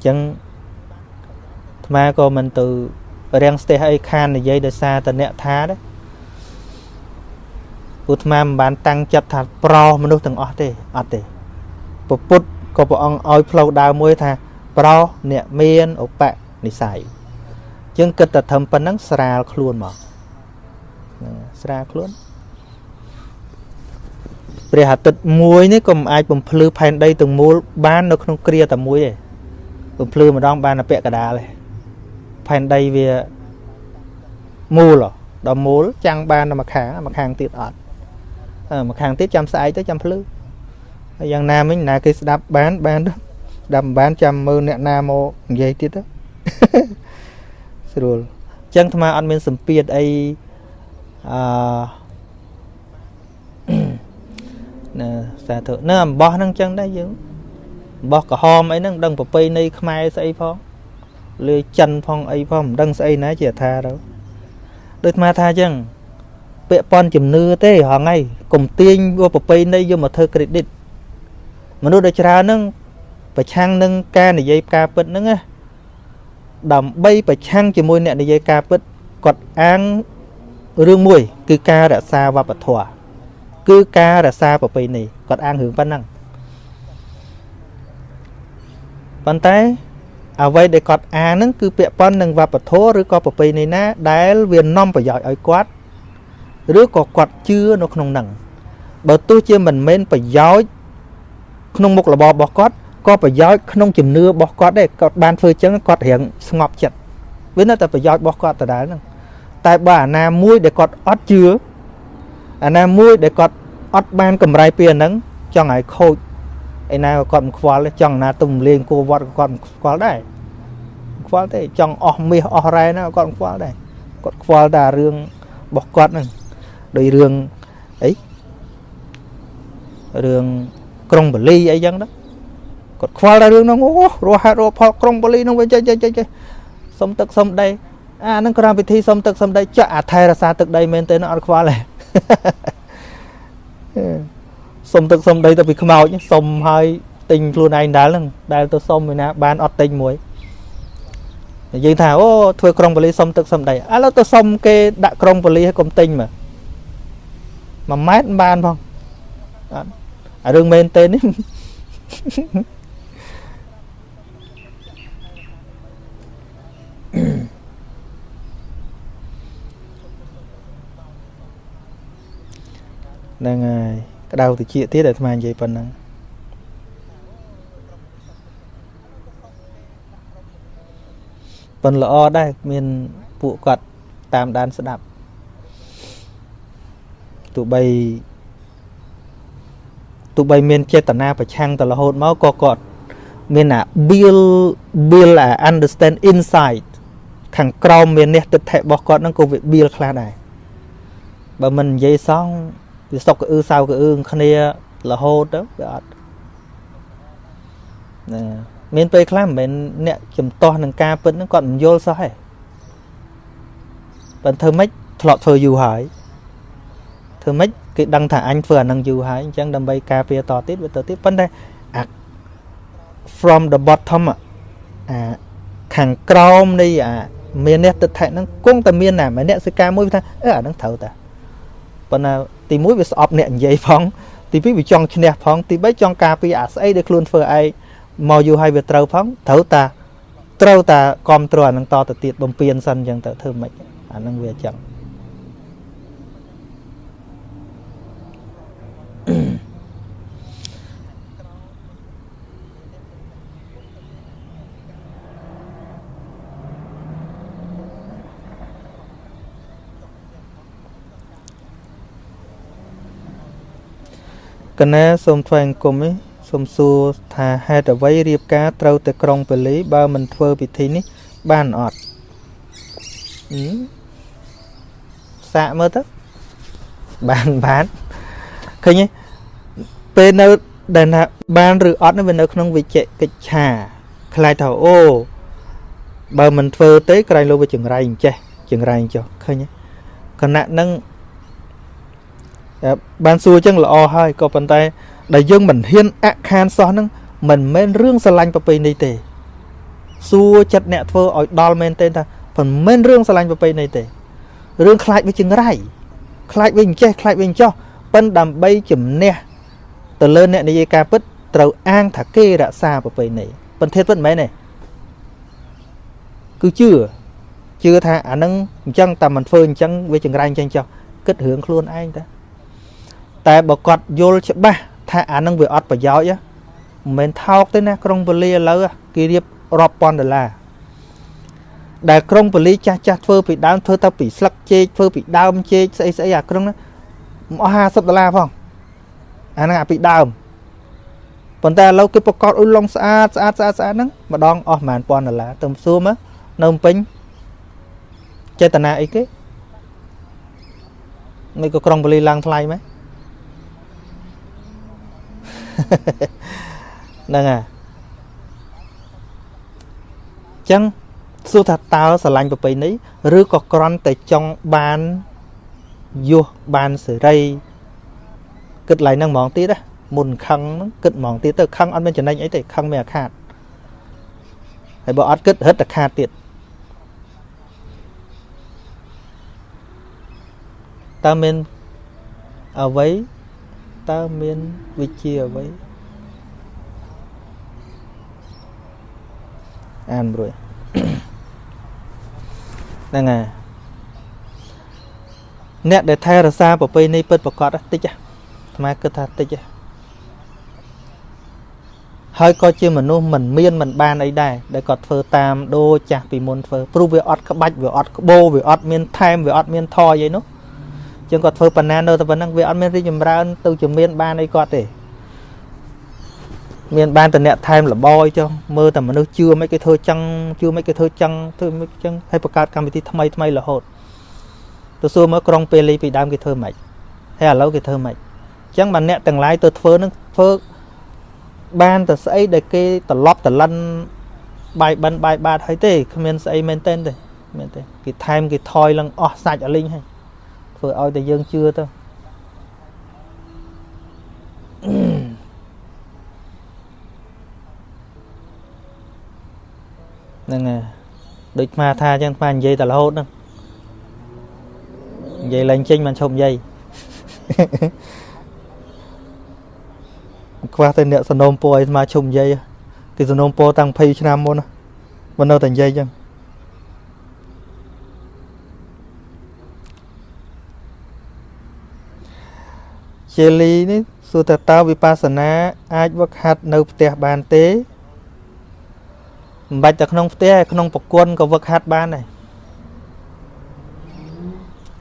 ចឹងអាត្មាក៏មិនទៅរាំងស្ទះអីខាននិយាយដោយសារតអ្នកថាដែរពុទ្ធមាមិនបានតាំងចិត្តថាប្រោសមនុស្សទាំងអស់ទេអត់ទេពពុទ្ធក៏ព្រះអង្គឲ្យផ្លូវដើរមួយថាប្រោសអ្នកមានឧបនិស្ស័យជាងគិតតែធ្វើប៉ុណ្ណឹងស្រាលខ្លួនមកស្រាលខ្លួនព្រះអាទិត្យមួយនេះក៏មិនអាចបំភ្លឺផែនដីទាំងមូលបាននៅក្នុងគ្រាតែមួយទេ បំភ្លឺម្ដងបានតែពាក់កដាលទេផែនដីវាមូលដល់មូលចាំងបានតែមួយខាងមួយខាងទៀតអត់អឺមួយខាងទៀតចាំស្អែកទៅចាំភ្លឺហើយយ៉ាងណាមិញណាគេស្ដាប់បានបានដាំបានចាំមើលអ្នកណាមកនិយាយទៀតទៅស្រួលអញ្ចឹងអាត្មាអត់មានសម្ពាធអីអឺណាសាធុនៅអំបោះហ្នឹងអញ្ចឹងដែរយើងអំ បោះក្រហមអីហ្នឹងដឹងប្រពៃណីខ្មែរស្អីផងលើចិនផងអីផងមិនដឹងស្អីណាជាថាទៅដូចអាត្មាថាអញ្ចឹងពាក់ព័ន្ធជំនឿទេហងៃកុំទាញប្រពៃណីយកមកធ្វើ credit មនុស្សដែលច្រើនហ្នឹងប្រឆាំងនឹងការនិយាយការពិតហ្នឹងណាដើម្បីប្រឆាំងជាមួយអ្នកនិយាយការពិតគាត់អាងរឿងមួយ គឺការរក្សាវប្បធម៌គឺការរក្សាប្រពៃណីគាត់អាងរឿងប៉ុណ្ណឹង ប៉ុន្តែអ្វីដែលគាត់អាងហ្នឹងគឺពាក់ព័ន្ធនឹងវប្បធម៌ឬក៏ប្រពៃណីណាដែលវានាំប្រយោជន៍ឲ្យគាត់ឬក៏គាត់ជឿនៅក្នុងហ្នឹងបើទោះជាមិនមែនប្រយោជន៍ក្នុងមុខរបររបស់គាត់ក៏ប្រយោជន៍ក្នុងជំនឿរបស់គាត់ដែរគាត់បានធ្វើចឹងគាត់រៀងស្ងប់ចិត្តវានៅតែប្រយោជន៍របស់គាត់ដដែលហ្នឹងតែបើអាណាមួយដែលគាត់អត់ជឿអាណាមួយដែលគាត់អត់បានកម្រៃពីអាហ្នឹងចង់ឲ្យខូច ឯណាក៏គាត់មិនខ្វល់ចង់ណាទំលេងគួវត្តក៏គាត់មិនខ្វល់ដែរខ្វល់ទេចង់អស់មាសអស់រ៉ែណាគាត់មិនខ្វល់ដែរគាត់ខ្វល់តែរឿងរបស់គាត់ហ្នឹងដោយរឿងអីរឿងក្រុងបលីអីចឹង đó គាត់ខ្វល់តែរឿងហ្នឹងអូរស់ហេតុរស់ផលក្រុងបលីហ្នឹងវាចេះចេះចេះសុំទឹកសុំដីអាហ្នឹងក្រៅពិធីសុំទឹកសុំដីចាក់អាថែរសាទឹកដីមែនទេអត់ខ្វល់ទេ សុំទឹកសុំដីទៅពីខ្មោចសុំហើយទិញខ្លួនឯងដែរហ្នឹងដែលទៅសុំឯណាបានអត់ទិញមួយនិយាយថាអូធ្វើក្រុងបលីសុំទឹកសុំដីឥឡូវទៅសុំគេដាក់ក្រុងបលីឲ្យកុំទិញមើល1ម៉ែត្របានផងអត់អារឿងមែនទេនេះហ្នឹងហើយ ក្តៅតិចទៀតអាត្មានិយាយប៉ុណ្ណឹងប៉ុនល្អដែរមានពួកគាត់តាមដានស្ដាប់ទោះបីទោះបីមានចេតនាប្រឆាំងទៅរហូតមកក៏គាត់មានអា build build អា understand insight ខាងក្រោមមាននេះទិដ្ឋិរបស់គាត់ហ្នឹងក៏វា build ខ្លះដែរបើមិននិយាយសង វាសុកកអឺសៅកអឺគ្នារហូតទៅវាអត់ណាមានពេលខ្លះមិនមែនអ្នកចំទាស់នឹងការពិតហ្នឹងគាត់មិនយល់សោះទេប៉ុន្តែធ្វើម៉េចធ្លាប់ធ្វើយូរហើយធ្វើម៉េចគេដឹងថាអញធ្វើអានឹងយូរហើយអញ្ចឹងដើម្បីការពារតទៀតវាទៅទៀតប៉ុន្តែអា from the bottom អាខាងក្រោមនៃអាមានអ្នកទឹកថែហ្នឹងគង់តែមានណាម្នាក់សិកាមួយថាអឺអានឹងត្រូវតាប៉ុន្តែ ទី1វាស្អប់អ្នកនិយាយផងទី2វាចង់ឈ្នះផងទី3ចង់ការពារអាស្អីដែលខ្លួនធ្វើឯងមកយូរហើយវាត្រូវផងត្រូវតាត្រូវតាគ្រប់គ្រងអានឹងតទៅទៀតបំពេញសិនអញ្ចឹងទៅធ្វើម៉េចអានឹងវាអញ្ចឹង កណាសូមថ្វាយអង្គមនេះសូមសួរថាហេតុអ្វីរៀបការត្រូវតែក្រុងពលីបើមិនធ្វើពិធីនេះបានអត់សាកមើលទៅបានបានឃើញទេពេលនៅដែលថាបានឬអត់វានៅក្នុងវិជ្ជកិច្ឆាខ្លាចថាអូបើមិនធ្វើទេក្រែងលោកវាចង្រៃអញ្ចេះចង្រៃចុះឃើញទេគណៈនឹង បានសួរអញ្ចឹងល្អហើយក៏ប៉ុន្តែដែលយើងមិនហ៊ានអខានសោះហ្នឹងមិនមែនរឿងស្រឡាញ់ប្រពៃណីទេសួរចិត្តអ្នកធ្វើឲ្យដល់មែនទេថាមិនមែនរឿងស្រឡាញ់ប្រពៃណីទេរឿងខ្លាចវាចង្រៃខ្លាចវាអញ្ចេះខ្លាចវាអញ្ចោះប៉ិនដើម្បីជំនះទៅលើអ្នកនិយាយការពិតត្រូវអាងថាគេរក្សាប្រពៃណីប៉ុន្តែពិតមិនមែនទេគឺជឿជឿថាអានឹងអញ្ចឹងតែមិនធ្វើអញ្ចឹងវាចង្រៃអញ្ចឹងចោះគិតរឿងខ្លួនឯងតា តែបើគាត់យល់ច្បាស់ថាអានឹងវាអត់ប្រយោជន៍មិនមែនថោកទេណាក្រុងពលាឥឡូវគេរៀបរាប់ពាន់ដុល្លារដែលក្រុងពលាចាស់ចាស់ធ្វើពីដើមធ្វើទៅពីស្លឹកចេកធ្វើពីដើមចេកស្អីស្អីអាក្រុងហ្នឹងអស់50ដុល្លារផងអាហ្នឹងអាពីដើមប៉ុន្តែឥឡូវគេប្រកាសអុយឡុងស្អាតស្អាតស្អាតស្អាតហ្នឹងម្ដងអស់ប្រហែលពាន់ដុល្លារទៅសួរមើលនៅពេញចេតនាអីគេមិនក៏ក្រុងបលីឡើងថ្លៃមែន ហ្នឹងហើយចឹងសួរថាតើស្រឡាញ់ប្រពៃណីឬក៏ក្រន់តែចង់បានយុះបានសេរីគិតឡើងហ្នឹងហ្មងទៀតណាមុនខឹងហ្នឹងគិតហ្មងទៀតទៅខឹងអត់មានចំណេញអីទេខឹងមានអាខាតហើយបើអត់គិតរឹតតែខាតទៀតតើមានអ្វី តើមានវិជាអ្វីអានរួចហ្នឹងហើយអ្នកដែលថែរក្សាប្រពៃណីពិតប្រកបតិចអាត្មាគិតថាតិចហើយក៏ជាមនុស្សមិនមានមិនបានអីដែរដែលគាត់ធ្វើតាមដូចចាស់ពីមុនធ្វើព្រោះវាអត់ក្បាច់វាអត់ក្បោវាអត់មានថែមវាអត់មានថយអីនោះ ជាងគាត់ធ្វើប៉ុណ្ណានៅតែប៉ុណ្ណឹងវាអត់មានរីកចម្រើនទៅជំនាញបានអីគាត់ទេមានបានតែអ្នកថែមលបយចុះមើលតែមនុស្សជឿមិនគេធ្វើចឹងជឿមិនគេធ្វើចឹងធ្វើមិនចឹងហើយបង្កើតកម្មវិធីថ្មីថ្មីរហូតទៅសួរមកក្រុងពេលីពីដើមគេធ្វើម៉េចហើយឥឡូវគេធ្វើម៉េចអញ្ចឹងបើអ្នកទាំងឡាយទៅធ្វើនឹងធ្វើបានតែស្អីដែលគេត្រឡប់ត្រឡិនបាយបិណ្ឌបាយបាតហើយទេគ្មានស្អីមែនទេទេមែនទេគេថែមគេថយឡើងអស់សាច់អលីងហើយ ធ្វើឲ្យតែយើងជឿទៅហ្នឹងហើយដូចស្មាថាអញ្ចឹងស្មានិយាយតែរហូតហ្នឹងនិយាយឡើងចេញមិនឈប់និយាយខ្វះតែអ្នកសនំពោឲ្យស្មាឈប់និយាយគេសនំពោតាំង20ឆ្នាំមុនមិននៅតែនិយាយអញ្ចឹង ជាលីនេះសួរថាតើវិបស្សនា អាចវឹកហាត់នៅផ្ទះបានទេមិនបាច់តែក្នុងផ្ទះក្នុងប្រគុណក៏វឹកហាត់បានដែរ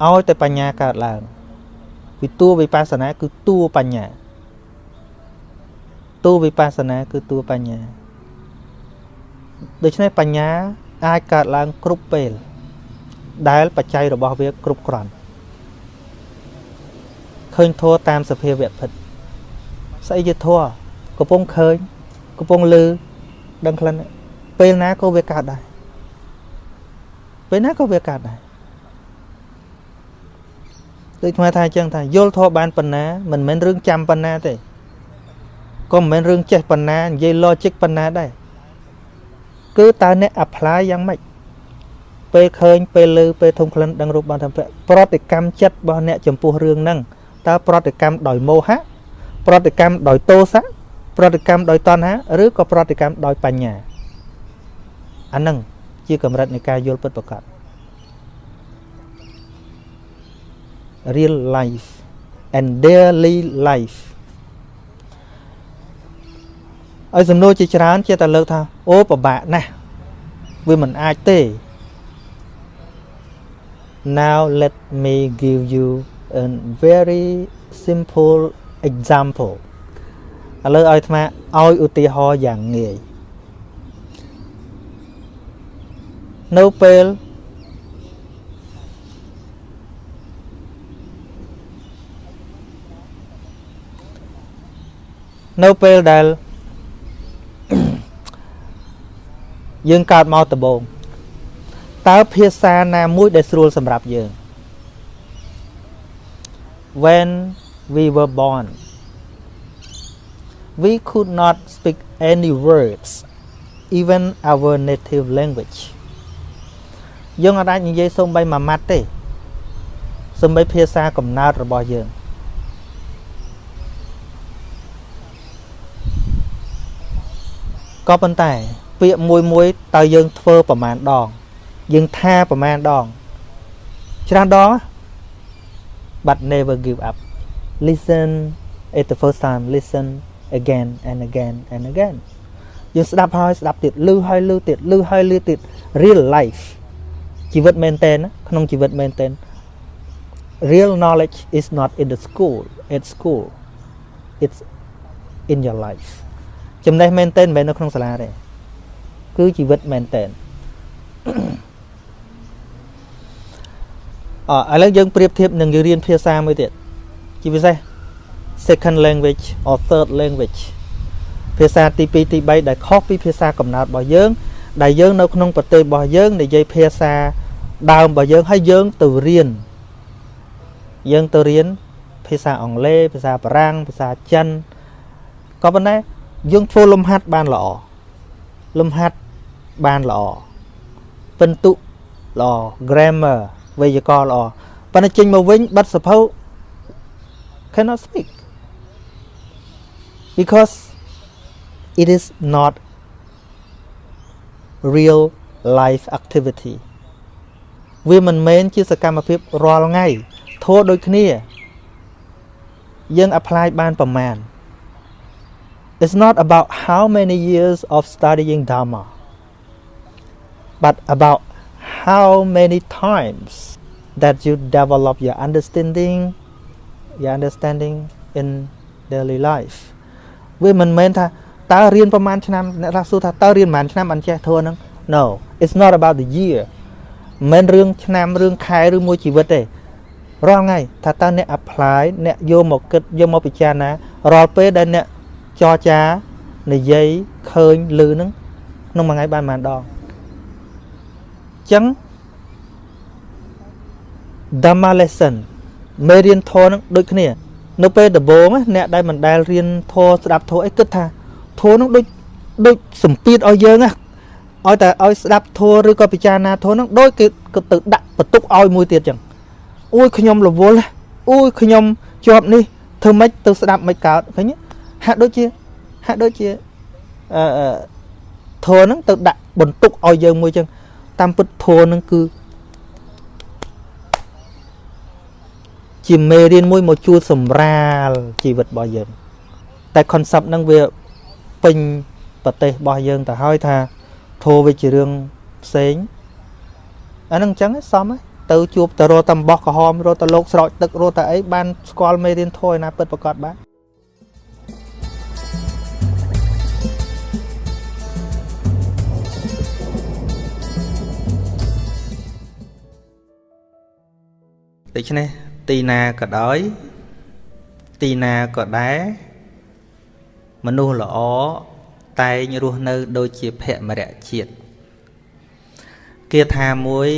ឲ្យតែបញ្ញាកើតឡើងពីតួវិបស្សនា គឺតួបញ្ញាតួវិបស្សនាគឺតួបញ្ញាដូច្នេះបញ្ញា អាចកើតឡើងគ្រប់ពេលដែលបច្ច័យរបស់វាគ្រប់គ្រាន់ ឃើញធัวតាមសភាវៈពិតស្អីជាធัวកំពុងឃើញកំពុងលឺដឹងក្លិនពេលណាក៏វាកើតដែរពេលណាក៏វាកើតដែរដូចថ្មថាអញ្ចឹងថាយល់ធម៌បានប៉ុណ្ណាមិនមែនរឿងចាំប៉ុណ្ណាទេក៏មិនមែនរឿងចេះប៉ុណ្ណានិយាយ logic ប៉ុណ្ណាដែរគឺតើអ្នក apply យ៉ាងម៉េចពេលឃើញពេលលើពេលធំក្លិនដឹងរូបបានធម្មប្រតិកម្មចិត្តរបស់អ្នកចំពោះរឿងហ្នឹង តើប្រតិកម្មដោយមោហៈប្រតិកម្មដោយទោសៈប្រតិកម្មដោយតណ្ហាឬក៏ប្រតិកម្មដោយបញ្ញាអាហ្នឹងជាកម្រិតនៃការយល់ពិតប្រាកដ real life and daily life ឲ្យសំណួរជាច្រើនជាតែលើកថាអូពិបាកណាស់វាមិនអាចទេ now let me give you a very simple example ឥឡូវឲ្យអាត្មាឲ្យឧទាហរណ៍យ៉ាងងាយនៅពេលនៅពេលដែលយើងកើតមកដំបូងតើភាសាណាមួយដែលស្រួលសម្រាប់យើង when we were born we could not speak any words even our native language យើងអាចនិយាយសូម្បីមួយម៉ាត់ទេសូម្បីភាសាកំណើតរបស់យើង ក៏ប៉ុន្តែ ពាក្យមួយមួយតើយើងធ្វើប្រមាណដង យើងថាប្រមាណដង ច្រើនដង but never give up listen at the first time listen again and again and again យើងស្ដាប់ហើយស្ដាប់ទៀតលឺហើយលឺទៀតលឺហើយលឺទៀត real life ជីវិតមែនតើក្នុងជីវិតមែនតើ real knowledge is not in the school at school it's in your life ចំណេះមែនតើមិនមែននៅក្នុងសាលាទេគឺជីវិតមែនតើអ ឥឡូវយើងប្រៀបធៀបនឹងយើងរៀនភាសាមួយទៀតជាពិសេស second language or third language ភាសាទី2ទី3ដែលខុសពីភាសាកំណើតរបស់យើង ដែលយើងនៅក្នុងប្រទេសរបស់យើងនិយាយភាសាដើមរបស់យើងហើយយើងទៅរៀនយើងទៅរៀនភាសាអង់គ្លេសភាសាបារាំងភាសាចិនក៏ប៉ុន្តែយើងធ្វើលំហាត់បានល្អលំហាត់បានល្អពិន្ទុល្អ grammar វេយ្យាករណ៍ល្អប៉ុន្តែចេញមកវិញបិទសភៅ cannot speak because it is not real life activity វាមិនមែនជាសកម្មភាពរាល់ថ្ងៃធោះដូចគ្នា យើង apply បានប្រមាណ It's not about how many years of studying Dharma but about how many times that you develop your understanding your understanding in daily life វាមិនមែនថាតើរៀនប្រហែលឆ្នាំអ្នកថាសួរថាតើរៀនប្រហែលឆ្នាំអត់ចេះធួហ្នឹង No it's not about the year មិនមែនរឿងឆ្នាំរឿងខែឬមួយជីវិតទេរាល់ថ្ងៃថាតើអ្នក apply អ្នកយកមកគិតយកមកពិចារណារាល់ពេលដែលអ្នកចរចានិយាយឃើញឮហ្នឹងក្នុងមួយថ្ងៃបានប៉ុន្មានដងអញ្ចឹង Dhamma lesson មេរៀនធម៌ហ្នឹងដូចគ្នា នៅពេលដំបូងអ្នកដែលមិនដែលរៀនធម៌ស្ដាប់ធម៌អីគិតថាធម៌ហ្នឹងដូចដូចសម្ពាធឲ្យយើងណាឲ្យតែឲ្យស្ដាប់ធម៌ឬក៏ពិចារណាធម៌ហ្នឹងដូចគេក៏ទៅដាក់បន្ទុកឲ្យមួយទៀតចឹងអូយខ្ញុំរវល់អូយខ្ញុំជាប់នេះធ្វើម៉េចទៅស្ដាប់មិនកើតឃើញហាក់ដូចជាហាក់ដូចជាអឺធម៌ហ្នឹងទៅដាក់បន្ទុកឲ្យយើងមួយចឹង តាមពិតធម៌ហ្នឹងគឺជាមេរៀនមួយមកជួសម្រាលជីវិតរបស់យើង តែ concept ហ្នឹងវាពេញប្រទេសរបស់យើងទៅហើយថាធោវាជារឿងផ្សេងអានឹងអញ្ចឹងសមហើយទៅជួបតរតំបោះក្រហមរត់ទៅលោកស្រោចទឹករត់តែអីបានស្គាល់មេរៀនធោឯណាពិតប្រកបបាន ដូច្នេះទីណាក៏ដោយ ទីណាក៏ដែរមនុស្សល្អតែងរស់នៅ ដូចជាភមរៈជាតិគាថាមួយ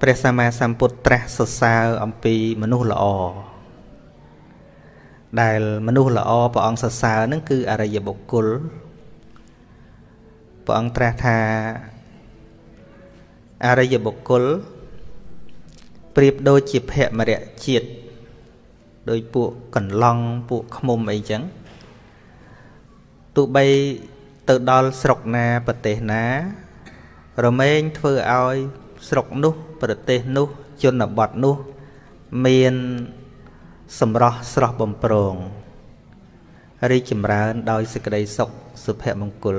ព្រះសម្មាសម្ពុទ្ធត្រាស់សរសើរអំពីមនុស្សល្អដែលមនុស្សល្អព្រះអង្គសរសើរនឹងគឺអរិយបុគ្គលព្រះអង្គត្រាស់ថាអរិយបុគ្គល ប្រៀបដូចជាភមរៈជាតិដោយពួកកន្លង់ពួកខ្មុំអីចឹងទោះបីទៅដល់ស្រុកណាប្រទេសណា រមែងធ្វើឲ្យស្រុកនោះ ប្រទេសនោះជនបទនោះមានសម្រស់ស្រស់បំព្រងរីកចម្រើនដោយសេចក្តីសុខសុភមង្គល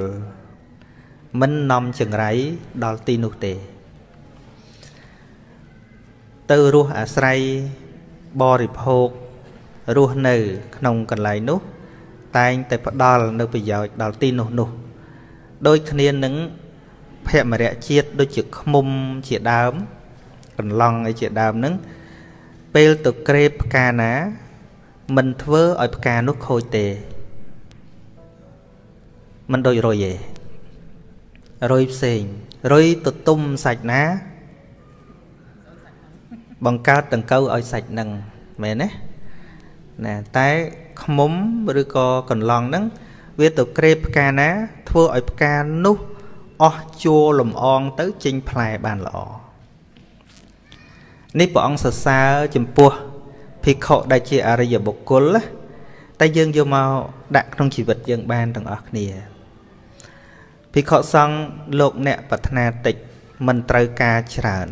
មិននាំចង្រៃដល់ទីនោះទេ ទៅរស់អាស្រ័យបរិភោគរស់នៅ ក្នុងកន្លែងនោះ តែងតែផ្ដល់នៅប្រយោជន៍ដល់ទីនោះនោះដូចគ្នានឹងភមរៈជាតិដូចជាខ្មុំជាដើម កន្លងអីជាដើមហ្នឹងពេលទៅក្រេបផ្កាណា មិនធ្វើឲ្យផ្កានោះខូចទេមិនដូចរុយទេរុយផ្សេងរុយទៅទុំសាច់ណា បង្កើតដង្កូវឲ្យសាច់នឹងមែនទេណាតែខ្មុំឬក៏កន្លងហ្នឹងវាទៅក្រេបផ្កាណា ធ្វើឲ្យផ្កានោះអស់ជួលំអងទៅចេញផ្លែបានល្អនេះព្រះអង្គសរសើរចំពោះភិក្ខុដែលជាអរិយបុគ្គលតែយើងយកមកដាក់ក្នុងជីវិតយើងបានទាំងអស់គ្នាភិក្ខុសង្ឃលោកអ្នកប្រាថ្នាតិចមិនត្រូវការច្រើន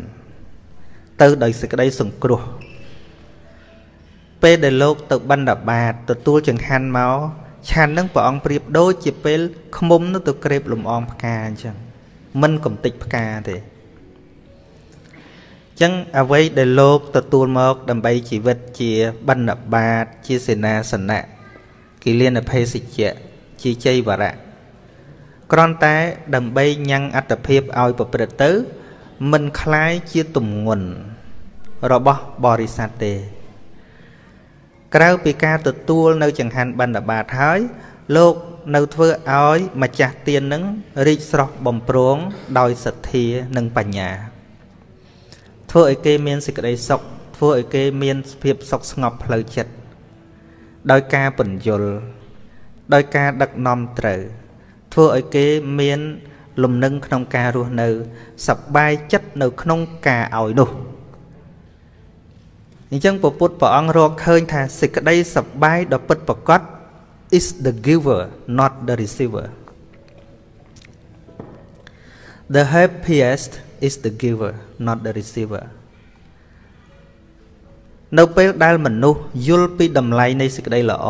ទៅដោយសេចក្តីសង្គ្រោះពេលដែលលោកទៅបណ្ឌបាតទទួលចង្ហាន់មកឆាន់នឹងព្រះអង្គប្រៀបដូចជាពេលឃុំនោះទៅក្រេបលំអងផ្កាអញ្ចឹងមិនកំតិចផ្កាទេអញ្ចឹងអ្វីដែលលោកទទួលមកដើម្បីជីវិតជាបណ្ឌបាតជាសេនាសនៈគិលានភេសជ្ជៈជាជ័យវរៈគ្រាន់តែដើម្បីញ៉ាំងអត្តភាពឲ្យប្រព្រឹត្តទៅមិនคล้ายជាទំងន់ របស់បរិស័ទទេ ក្រៅពីការទទួលនៅចង្ហាន់បណ្ឌបាតហើយ លោកនៅធ្វើឲ្យម្ចាស់ទាននឹងរីកស្រស់បំព្រងដោយសទ្ធានិងបញ្ញា ធ្វើឲ្យគេមានសេចក្តីសុខធ្វើឲ្យគេមានភាពសុខស្ងប់ផ្លូវចិត្តដោយការពន្យល់ដោយការដឹកនាំត្រូវ ធ្វើឲ្យគេមានលំនឹងក្នុងការរស់នៅសប្បាយចិត្តនៅក្នុងការឲ្យនោះ អញ្ចឹងពពុទ្ធព្រះអង្គរកឃើញថាសេចក្តីសប្បាយដ៏ពិតប្រាកដ is the giver not the receiver the happiest is the giver not the receiver នៅពេលដែលមនុស្សយល់ពីតម្លៃនៃសេចក្តីល្អ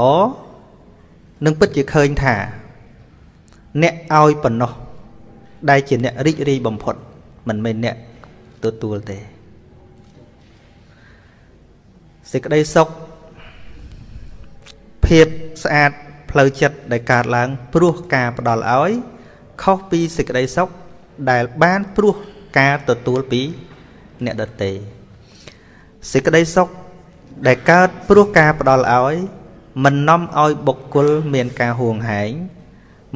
នឹងពិតជាឃើញថា អ្នកឲ្យប៉ុណ្ណោះដែលជាអ្នករីករាយបំផុតមិនមែនអ្នកទទួលទេ សេចក្តីសុខភាពស្អាតផ្លូវចិត្តដែលកើតឡើង ព្រោះការផ្ដល់ឲ្យ ខុសពីសេចក្តីសុខដែលបានព្រោះការទទួលពី អ្នកដទៃសេចក្តីសុខដែលកើតព្រោះការផ្ដល់ឲ្យមិននាំឲ្យបុគ្គលមានការហួងហែង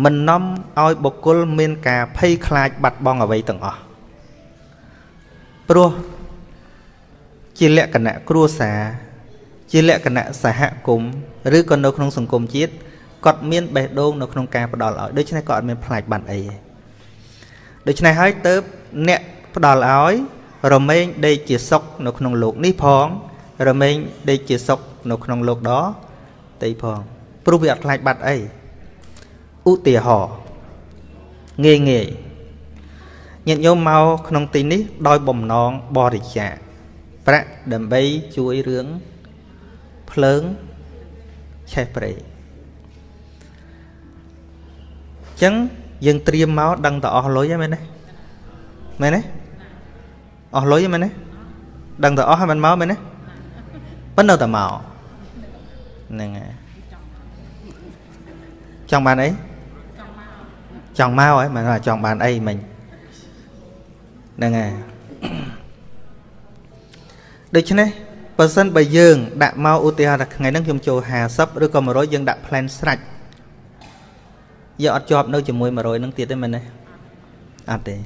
មិននាំឲ្យបុគ្គលមានការភ័យខ្លាចបាត់បង់អ្វីទាំងអស់ព្រោះជាលក្ខណៈគ្រួសារ ជាលក្ខណៈសហគមន៍ឬក៏នៅក្នុងសង្គមជាតិគាត់មានបេះដូងនៅក្នុងការផ្ដល់ឲ្យដូច្នេះគាត់អត់មានផ្លាច់បាត់អីទេដូច្នេះហើយទៅអ្នកផ្ដល់ឲ្យរមែងដេកជាសុខនៅក្នុងលោកនេះផង រមែងដេកជាសុខនៅក្នុងលោកដតីផងព្រោះវាអត់ខ្លាចបាត់អីឧទាហរណ៍ងាយងាយញាតិញោមមកក្នុងទីនេះដោយបំណងបរិច្ចាគប្រាក់ដើម្បីជួយរឿង ភ្លើងឆេះព្រៃអញ្ចឹងយើងត្រៀមមកដឹងតែអស់លុយហ្នឹងមែនទេមែនទេអស់លុយហ្នឹងមែនទេដឹងតែអស់ហើយមិនមកមែនទេប៉ុន្តែនៅតែមកហ្នឹងហើយចង់បានអីចង់មកហើយមិនថាចង់បានអីមិញហ្នឹងហើយដូច្នេះ បើសិនបើយើងដាក់មកឧទាហរណ៍ថាថ្ងៃហ្នឹងខ្ញុំចូល50ឬក៏100យើងដាក់ plan ស្រាច់យើងអត់ជាប់នៅជាមួយ100ហ្នឹងទៀតទេមែនទេអត់ទេ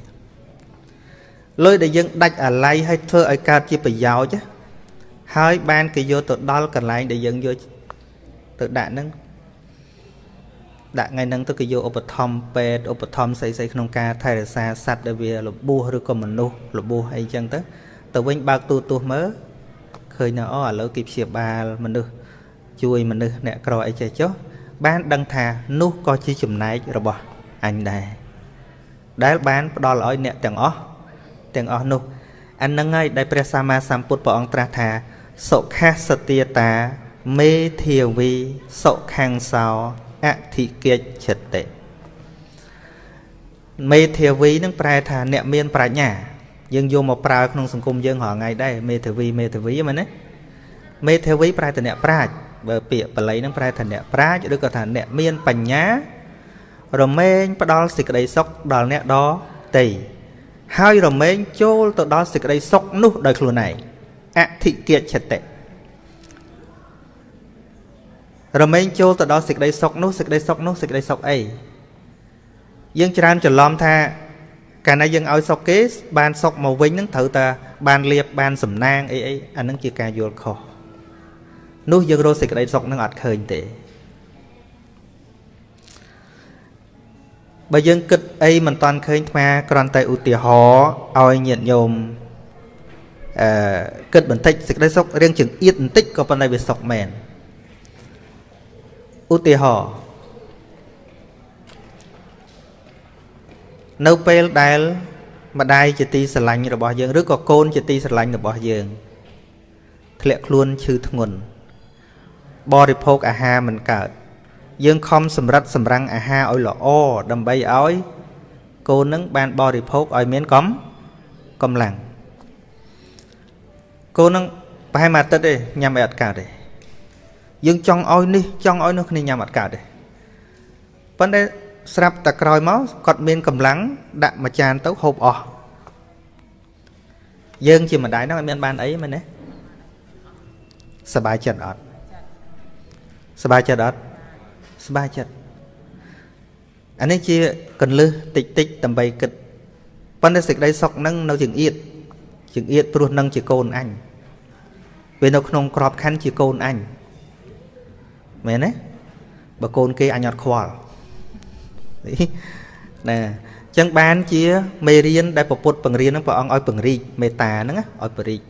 លុយដែលយើងដាច់អាល័យឲ្យធ្វើឲ្យកើតជាប្រយោជន៍ហើយបានគេយកទៅដល់កន្លែងដែលយើងយកទៅដាក់ហ្នឹងដាក់ថ្ងៃហ្នឹងទៅគេយកឧបត្ថម្ភពេទ្យឧបត្ថម្ភស្អីស្អីក្នុងការថែរក្សាសត្វដែលវារបួសឬក៏មនុស្សរបួសអីចឹងទៅទៅវិញបើកទូទស្សន៍មើល ឃើញថាអូឥឡូវគេព្យាបាលមនុស្សជួយមនុស្សអ្នកក្រអីចេះចុះបានដឹងថានោះក៏ជាចំណែករបស់អញដែរដែលបានផ្ដល់ឲ្យអ្នកទាំងអស់ទាំងអស់នោះអានឹងហើយដែលព្រះសម្មាសម្ពុទ្ធព្រះអង្គត្រាស់ថាសុខាសទាតាមេធាវីសុខាំងសោអធិកិច្ចចិត្តិមេធាវីនឹងប្រែថាអ្នកមានប្រាជ្ញា យើងយកមកប្រើក្នុងសង្គមយើងរាល់ថ្ងៃដែរមេធាវីមេធាវីមែនទេមេធាវីប្រែថាអ្នកប្រាជ្ញបើពាក្យបល័យនឹងប្រែថាអ្នកប្រាជ្ញឬក៏ថាអ្នកមានបញ្ញា រមែងផ្ដល់សេចក្តីសុខដល់អ្នកដទៃហើយរមែងចូលទៅដល់សេចក្តីសុខនោះដោយខ្លួនឯងអធិកិច្ចតិរមែងចូលទៅដល់សេចក្តីសុខនោះសេចក្តីសុខនោះសេចក្តីសុខអីយើងច្រើនច្រឡំថា កាលណាយើងឲ្យសុខគេបានសុខមកវិញនឹងត្រូវតែបានលៀបបានសំណាងអីអីអានឹងជាការយល់ខុសនោះយើងរកសេចក្តីសុខនឹងអត់ឃើញទេបើយើងគិតអីមិនតាន់ឃើញថ្មគ្រាន់តែឧទាហរណ៍ឲ្យញាតិញោមអឺគិតបន្តិចសេចក្តីសុខរៀងចង្អៀតបន្តិចក៏ប៉ុន្តែវាសុខមែនឧទាហរណ៍ នៅពេលដែលម្ដាយជាទីស្រឡាញ់របស់យើងឬក៏កូនជាទីស្រឡាញ់របស់យើងធ្លាក់ខ្លួនឈឺធ្ងន់បរិភោគអាហារមិនកើតយើងខំសម្រិតសម្រាំងអាហារឲ្យល្អដើម្បីឲ្យកូននឹងបានបរិភោគឲ្យមានកំកម្លាំងកូននឹងប្រហែលមួយអាទិត្យទេញ៉ាំឲ្យអត់កើតទេយើងចង់ឲ្យនេះចង់ឲ្យនោះគ្នាញ៉ាំអត់កើតទេប៉ុន្តែ ស្រាប់តែក្រោយមកគាត់មានកម្លាំងដាក់មួយចានទៅហូបអស់យើងជាម្ដាយហ្នឹងអត់មានបានអីមែនទេសบายចិត្តអត់សบายចិត្តអត់សบายចិត្តអានេះជាកលឹះតិចតិចដើម្បីគិតប៉ុន្តែសេចក្តីសុខនឹងនៅជាងអៀតជាងអៀតព្រោះនឹងជាកូនអញវានៅក្នុងក្របខ័ណ្ឌជាកូនអញមែនទេបើកូនគេអញអត់ខ្វល់ ណាអញ្ចឹងបានជាមេរៀនដែលពពុទ្ធបង្រៀនហ្នឹងព្រះអង្គឲ្យពង្រីកមេត្តាហ្នឹងឲ្យពរិក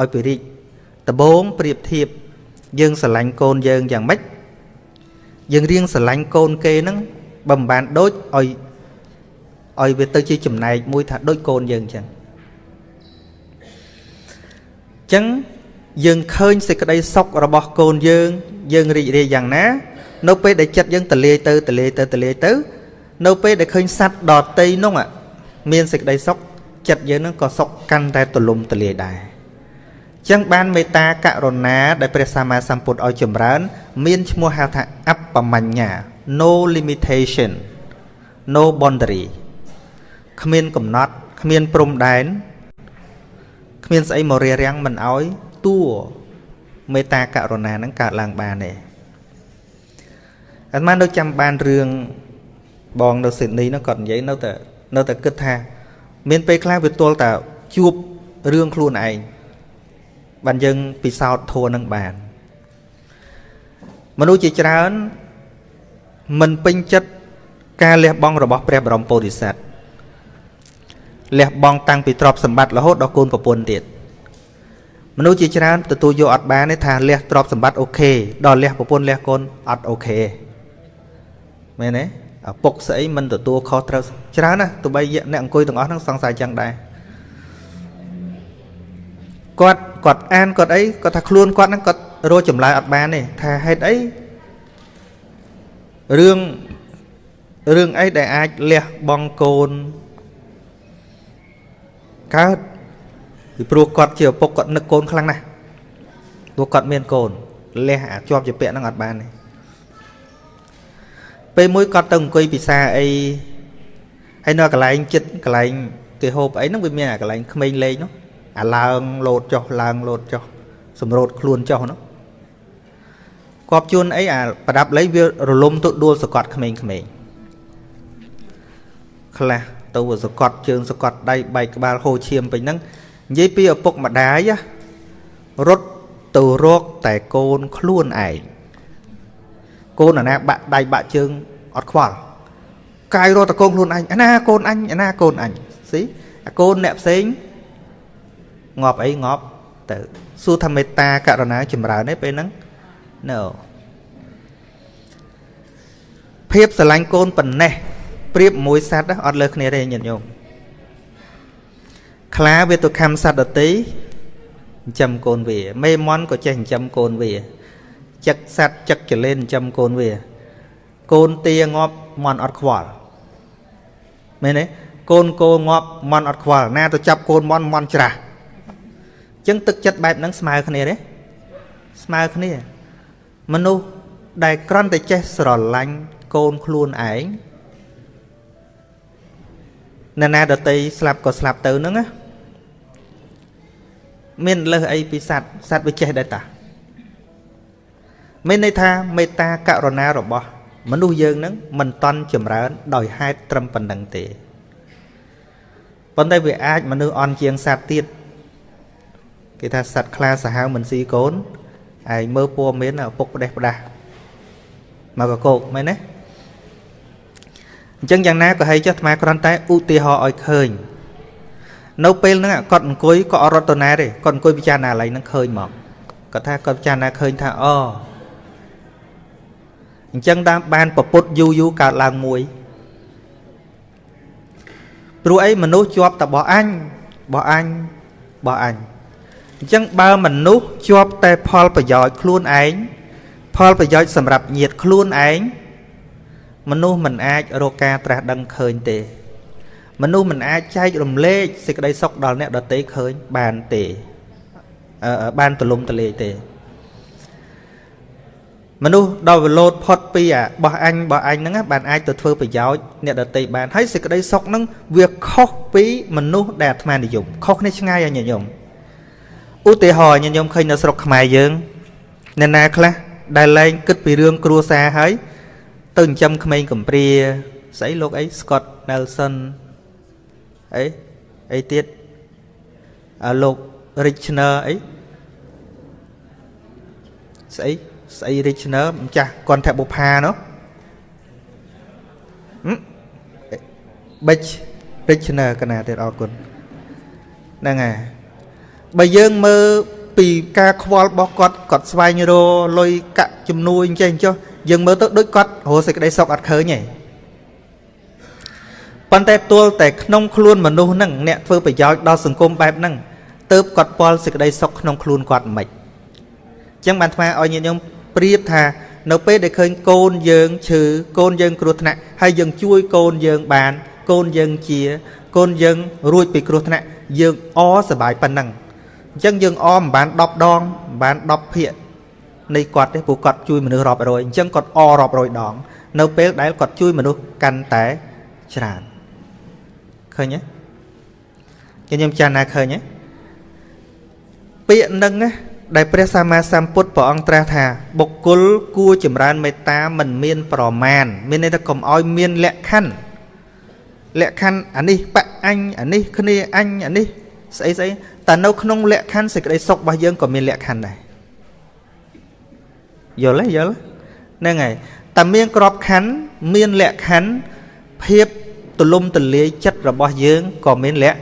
ឲ្យពរិកដបងប្រៀបធៀបយើងស្រឡាញ់កូនយើងយ៉ាងម៉េចយើងរៀងស្រឡាញ់កូនគេហ្នឹងបើមិនបានដូចឲ្យឲ្យវាទៅជាចំណែកមួយថាដូចកូនយើងអញ្ចឹងអញ្ចឹងយើងឃើញសេចក្តីសុខរបស់កូនយើង យើងរីករាយយ៉ាងណា នៅពេលដែលចិត្តយើងតលាយទៅតលាយទៅតលាយទៅ នៅពេលដែលឃើញសัตว์ដតីនោះមានសេចក្តីសុខចិត្តយើងនឹងក៏សុខកាន់តែទលំទលាយដែរចឹងបានមេត្តាករុណាដែលព្រះសម្មាសម្ពុទ្ធឲ្យចម្រើន មានឈ្មោះហៅថាអបមញ្ញ no limitation no boundary គ្មានកំណត់គ្មានព្រំដែនគ្មានស្អីមករារាំងមិនឲ្យតួមេត្តាករុណាហ្នឹងកើតឡើងបានទេអាត្មានៅចាំបានរឿង បងនៅស៊ីដនីហ្នឹងគាត់និយាយនៅតែនៅតែគិតថា មានពេលខ្លះវាទល់តែជួបរឿងខ្លួនឯងបានយើងពិសោធន៍ធัวនឹងបានមនុស្សជាច្រើនមិនពេញចិត្តការលះបង់របស់ព្រះបរមពោធិសត្វលះបង់តាំងពីទ្រព្យសម្បត្តិរហូតដល់កូនប្រពន្ធទៀតមនុស្សជាច្រើនទទួលយកអត់បានទេថាលះទ្រព្យសម្បត្តិអូខេដល់លះប្រពន្ធលះកូនអត់អូខេមែនទេឪ ពុកស្អីមិនទទួលខុសត្រូវច្រើនណាទោះបីអ្នកអង្គុយទាំងអស់ហ្នឹងសង្ស័យចឹងដែរគាត់គាត់អានគាត់អីគាត់ថាខ្លួនគាត់ហ្នឹងគាត់រកចម្លើយអត់បានទេថាហេតុអីរឿងរឿងអីដែលអាចលះបង់កូនកើតពីព្រោះគាត់ជាឪពុកគាត់នឹកកូនខ្លាំងណាស់ព្រោះគាត់មានកូនលះអាជាប់ជាពាក់ហ្នឹងអត់បានទេ ពេលមួយគាត់ទៅអង្គុយពិសាអីហើយនៅកន្លែងចិត្តកន្លែងគេហូបអីហ្នឹងវាមានអាកន្លែងក្មេងលេងនោះអាឡើងលោតចុះឡើងលោតចុះសម្រូតខ្លួនចុះនោះគប់ជួនអីអាប្រដាប់លេងវារលំទៅដួលសកត់ក្មេងៗខ្លះទៅសកត់ជើងសកត់ដៃបែកក្បាលហូរឈាមពេញហ្នឹងនិយាយពីឪពុកម្ដាយរត់ទៅរកតែកូនខ្លួនឯង កូនអាណាបាក់ដៃបាក់ជើងអត់ខ្វល់កាយរត់តែកូនខ្លួនឯងអាណាកូនអញអាណាកូនអញស៊ីអាកូនអ្នកផ្សេងងាប់អីងាប់ទៅសួរថាមេត្តាករុណាចម្រើនទេពេលហ្នឹង no ភាពស្រឡាញ់កូនប៉ុណ្ណេះប្រៀបមួយសត្វអត់លើគ្នាទេញាតិញោមខ្លាវាទៅខំសត្វដតីចិញ្ចឹមកូនវា មេមន់ក៏ចេះចិញ្ចឹមកូនវា ចឹកសត្វចឹកចលេនចិញ្ចឹមកូនវាកូនទាងាប់មន់អត់ខ្វល់មែនទេកូនគោងាប់មន់អត់ខ្វល់ណាទៅចាប់កូនមន់មន់ច្រាស់អញ្ចឹងទឹកចិត្តបែបហ្នឹងស្មើគ្នាទេស្មើគ្នាមនុស្សដែលក្រន់តែចេះស្រឡាញ់កូនខ្លួនឯងណ៎ណាដតីស្លាប់ក៏ស្លាប់ទៅហ្នឹងណាមានលើសអីពីសัตว์សัตว์វាចេះដែរតា មានន័យថាមេត្តាករុណារបស់ មនុស្សយើងនឹងមិនតន់ចម្រើន ដោយហេតុត្រឹមប៉ុណ្្នឹងទេប៉ុន្តែវាអាចមនុស្សអន់ជាងសត្វទៀតគេថាសត្វខ្លាសាហាវមិនស៊ីកូនឯងមើលពួរមានឪពុកផ្ដេសផ្ដាស់មកកកោកមែនទេអញ្ចឹងយ៉ាងណាក៏ហីចុះអាត្មាគ្រាន់តែឧទាហរណ៍ឲ្យឃើញនៅពេលហ្នឹងគាត់អង្គុយក៏អត់រត់ទៅណាទេគាត់អង្គុយពិចារណាកន្លែងហ្នឹងឃើញមកគាត់ថាគាត់ពិចារណាឃើញថាអូ អញ្ចឹងតាមបានពពុតយូរយូរកើតឡើងមួយព្រោះអីមនុស្សជាប់តែបោះអញបោះអញបោះអញអញ្ចឹងបើមនុស្សជាប់តែផលប្រយោជន៍ខ្លួនឯងផលប្រយោជន៍សម្រាប់ញាតខ្លួនឯងមនុស្សមិនអាចរកការត្រាស់ដឹងឃើញទេ មនុស្សមិនអាចចែករំលែកសេចក្តីសុខដល់អ្នកដទៃឃើញបានទេបានទលំទលាយទេ មនុស្សដល់វលោតផុតពីអាបោះអញបោះអញហ្នឹងបានអាចទៅធ្វើប្រយោជន៍អ្នកដតីបានហើយសេចក្តីសុខហ្នឹងវាខុសពីមនុស្សដែលអាត្មានិយមខុសគ្នាឆ្ងាយអញ្ញញោមឧទាហរណ៍អញ្ញញោមឃើញនៅស្រុកខ្មែរយើងអ្នកណាខ្លះដែលលែងគិតពីរឿងគ្រួសារហើយទៅចិញ្ចឹមក្មេងកំព្រាស្អីលោកអី Scott Nelson អីអីទៀតអាលោក Richner អីស្អី ស្អី Richner ម្ចាស់កន្ធបុផានោះបិច Richner កណាទៀតអរគុណហ្នឹងហើយបើយើងមើលពីការខ្វល់របស់គាត់គាត់ស្វែងរកលុយកាក់ជំនួយអញ្ចឹងចុះយើងមើលទៅដូចគាត់រស់សេចក្តីសុខអត់ឃើញទេប៉ុន្តែទល់តែក្នុងខ្លួនមនុស្សហ្នឹងអ្នកធ្វើប្រយោជន៍ដល់សង្គមបែបហ្នឹងទៅគាត់ពលសេចក្តីសុខក្នុងខ្លួនគាត់មិនអញ្ចឹងបានថ្មឲ្យញាតិញោម ប្រៀបថា នៅពេលដែលឃើញកូនយើងឈឺកូនយើងគ្រោះថ្នាក់ហើយយើងជួយកូនយើងបាន កូនយើងជា កូនយើងរួចពីគ្រោះថ្នាក់យើងអសប្បាយប៉ុណ្ណឹងអញ្ចឹងយើងអមមិនបាន10ដងមិនបាន10ភាកនៃគាត់ទេព្រោះគាត់ជួយមនុស្សរាប់រយអញ្ចឹងគាត់អរាប់រយដង នៅពេលដែលគាត់ជួយមនុស្សកាន់តែច្រើនឃើញទេខ្ញុំចាំណាឃើញទេពាក្យនឹង ដែលព្រះសម្មាសម្ពុទ្ធព្រះអង្គត្រាស់ថា បុគ្គលគួរចម្រើនមេត្តាមិនមាន ប្រមាណមានន័យថាកុំឲ្យមានលក្ខខណ្ឌលក្ខខណ្ឌអានេះបអញអានេះគ្នាអញអានេះស្អីស្អីតែនៅក្នុងលក្ខខណ្ឌសេចក្តីសុខរបស់យើងក៏មានលក្ខខណ្ឌដែរយល់ទេយល់ហ្នឹងហើយតែមានក្របខណ្ឌមានលក្ខខណ្ឌភាពទលំទលាយចិត្តរបស់យើងក៏មានលក្ខ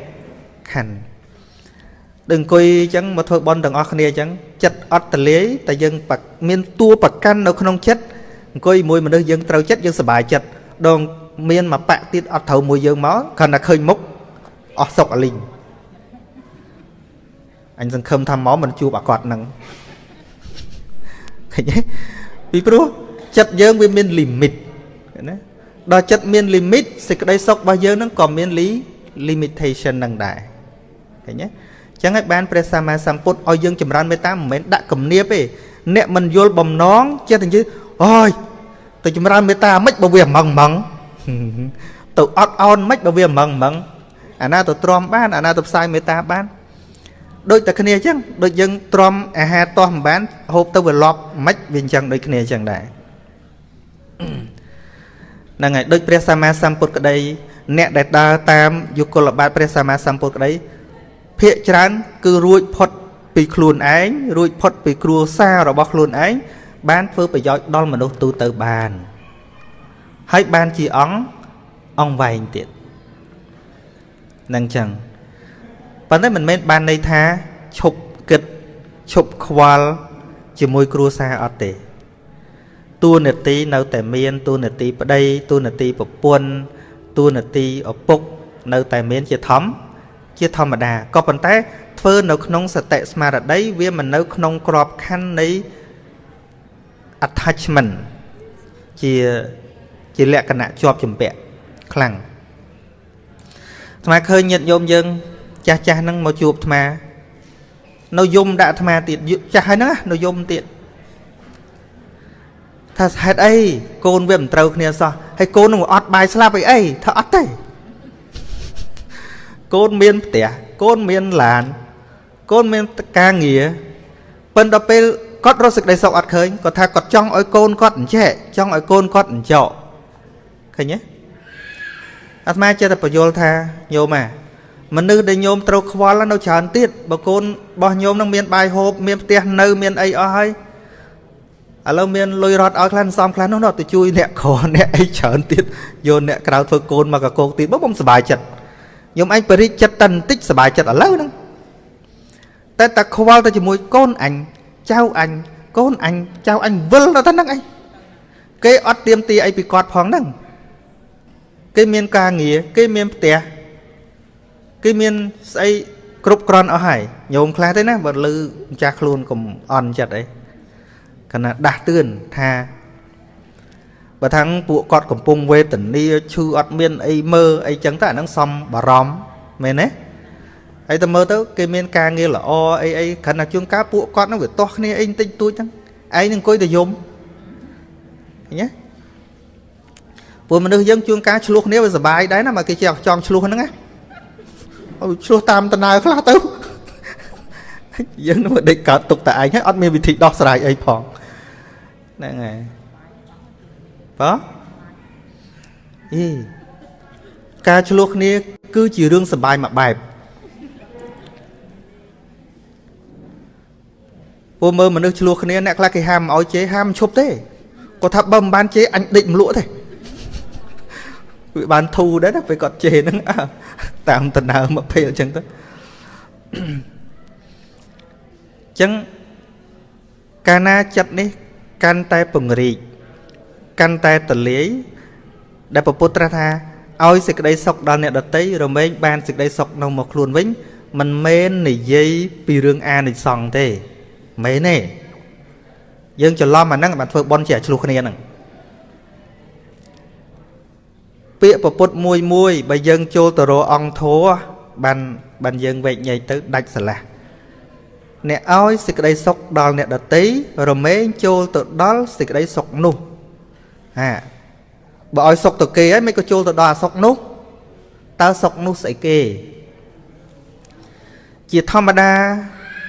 ខណ្ឌ ដូចអង្គុយអញ្ចឹងមកធ្វើបន់ទាំងអស់គ្នាអញ្ចឹងចិត្តអត់ទលាយតែយើងមានតួប្រកាន់នៅក្នុងចិត្តអង្គុយមួយមនុស្សយើងត្រូវចិត្តយើងសុបាយចិត្តដងមានមកបាក់ទៀតអត់ត្រូវមួយយើងមកគ្រាន់តែឃើញមុខអស់សុកអលីងអញសង្ឃឹមថាមកមិនជួបអាគាត់នឹងឃើញទេពីព្រោះចិត្តយើងវាមានលីមីតណាដល់ចិត្តមានលីមីតសេចក្តីសុខរបស់យើងនឹងក៏មានលី limitation នឹងដែរឃើញទេ ចឹងហើយបានព្រះសម្មាសម្ពុទ្ធឲ្យយើងចម្រើនមេត្តាមិនមែនដាក់គំនាបទេអ្នកមិនយល់បំណងចេះតែនិយាយអូយទៅចម្រើនមេត្តាមិនបើវាម៉ងម៉ងទៅអត់អោនមិនបើវាម៉ងម៉ងអាណាទៅទ្រាំបានអាណាទៅផ្សាយមេត្តាបានដូចតែគ្នាអញ្ចឹងដូចយើងទ្រាំអាហារតោះមិនបានហូបទៅវាលប់មិនវាអញ្ចឹងដូចគ្នាអញ្ចឹងដែរហ្នឹងហើយដូចព្រះសម្មាសម្ពុទ្ធក្តី អ្នកដែលដើរតាមយុគលបាតព្រះសម្មាសម្ពុទ្ធក្តី ភាកច្រើនគឺរួចផុតពីខ្លួនឯងរួចផុតពីគ្រួសាររបស់ខ្លួនឯងបានធ្វើប្រយោជន៍ដល់មនុស្សទូទៅបាន ហើយបានជាអង្គអង្គវែងទៀតនឹងចឹងប៉ុន្តែមិនមែនបានន័យថាឈប់គិតឈប់ខ្វល់ជាមួយគ្រួសារអត់ទេតួនាទីនៅតែមានតួនាទីប្តីតួនាទីប្រពន្ធតួនាទីឪពុក នៅតែមានជាធម្ម ជាធម្មតាក៏ប៉ុន្តែធ្វើនៅក្នុងសតិស្មារតីវាមិននៅក្នុងក្របខ័ណ្ឌនៃ attachment ជាជាលក្ខណៈជាប់ជំពាក់ខ្លាំងអាត្មាឃើញញាតិញោមយើង ចាស់ចាស់ហ្នឹងមកជួបអាត្មានៅយំដាក់អាត្មាទៀតចាស់ហើយហ្នឹងនៅយំទៀតថាហេតុអីកូនវាមិនត្រូវគ្នាសោះហើយកូននឹងអត់បាយស្លាប់អីអីថាអត់ទេ កូនមានផ្ទះកូនមានឡាន កូនមានការងារប៉ុន្តែពេលគាត់រស់សេចក្តីសុខអត់ឃើញគាត់ថាគាត់ចង់ឲ្យកូនគាត់អញ្ចេះចង់ឲ្យកូនគាត់អញ្ចោឃើញទេអាត្មាចេះតែបញ្យល់ថាញោមអាមនុស្សដែលញោមត្រូវខ្វល់នៅច្រើនទៀតបើកូនរបស់ញោមនឹងមានបាយហូបមានផ្ទះនៅមានអីអស់ហើយឥឡូវមានលុយរត់ឲ្យខ្លះសំខ្លះនោះទៅជួយអ្នកក្រអ្នកអីច្រើនទៀតយកអ្នកក្រៅធ្វើកូនមកកកោកទៀតបើខ្ញុំសុបាយចិត្ត ខ្ញុំអញបរិជចិត្តតែបន្តិចសុបាយចិត្តឥឡូវហ្នឹងតែតែខ្វល់ទៅជាមួយកូនអញចៅអញកូនអញចៅអញវិលទៅហ្នឹងអីគេអត់ទៀមទីអីពីគាត់ផងហ្នឹងគេមានការងារគេមានផ្ទះគេមានស្អីគ្រប់គ្រាន់អស់ហើយញោមខ្លះទេណាបើលឺម្ចាស់ខ្លួនកុំអន់ចិត្តអីគណៈដាស់តឿនថា បើថាងពួកគាត់កំពុងវេទនាឈឺអត់មានអីមើលអីចឹងទៅអាហ្នឹងសំបារម្ភមែនទេហើយតែមើលទៅគេមានការងារល្អអីអីគ្រាន់តែជួនកាលពួកគាត់នឹងវាទាស់គ្នាអីបន្តិចតួចហ្នឹងឯងនឹងអង្គុយតែយំឃើញទេពួកមនុស្សយើងជួនកាលឆ្លោះគ្នាវាសុបាយដែរណាមកគេចេះចង់ឆ្លោះហ្នឹងណាអូឆ្លោះតាមដំណើរខ្លះទៅយើងនឹងដេកកើតទុកតែឯងហើយអត់មានវិធីដោះស្រាយអីផងហ្នឹងហើយ បើអីការឆ្លោះគ្នា គឺជារឿងសបាយមួយបែបពួកមើលមនុស្សឆ្លោះគ្នាអ្នកខ្លះគេហាមឲ្យជេរហាមឈប់ទេគាត់ថាបើមិនបានជេរអញដេកមលក់ទេវាបានធូរដែរណាពេលគាត់ជេរហ្នឹងតាមដំណើរមកពេលអញ្ចឹងទៅអញ្ចឹងកាលណាចិត្តនេះកាន់តែពង្រីក កាន់តែតលាយដែលពពុទ្ធត្រាស់ថាឲ្យសេចក្តីសុខដល់អ្នកដតីរមែងបានសេចក្តីសុខនៅមកខ្លួនវិញមិនមែននិយាយពីរឿងអានិសង្ឃទេមែនទេយើងច្រឡំអាហ្នឹងបានធ្វើបន់ជាឆ្លោះគ្នាហ្នឹងពាក្យពពុទ្ធមួយមួយបើយើងចូលទៅរកអង្គធัวបានបានយើងវែកញែកទៅដាច់ស្រឡះអ្នកឲ្យសេចក្តីសុខដល់អ្នកដតីរមែងចូលទៅដល់សេចក្តីសុខនោះ ហាបើឲ្យសុខទៅគេហើយមិនក៏ចូលទៅដល់អាសុខនោះតើសុខនោះស្អីគេជាធម្មតា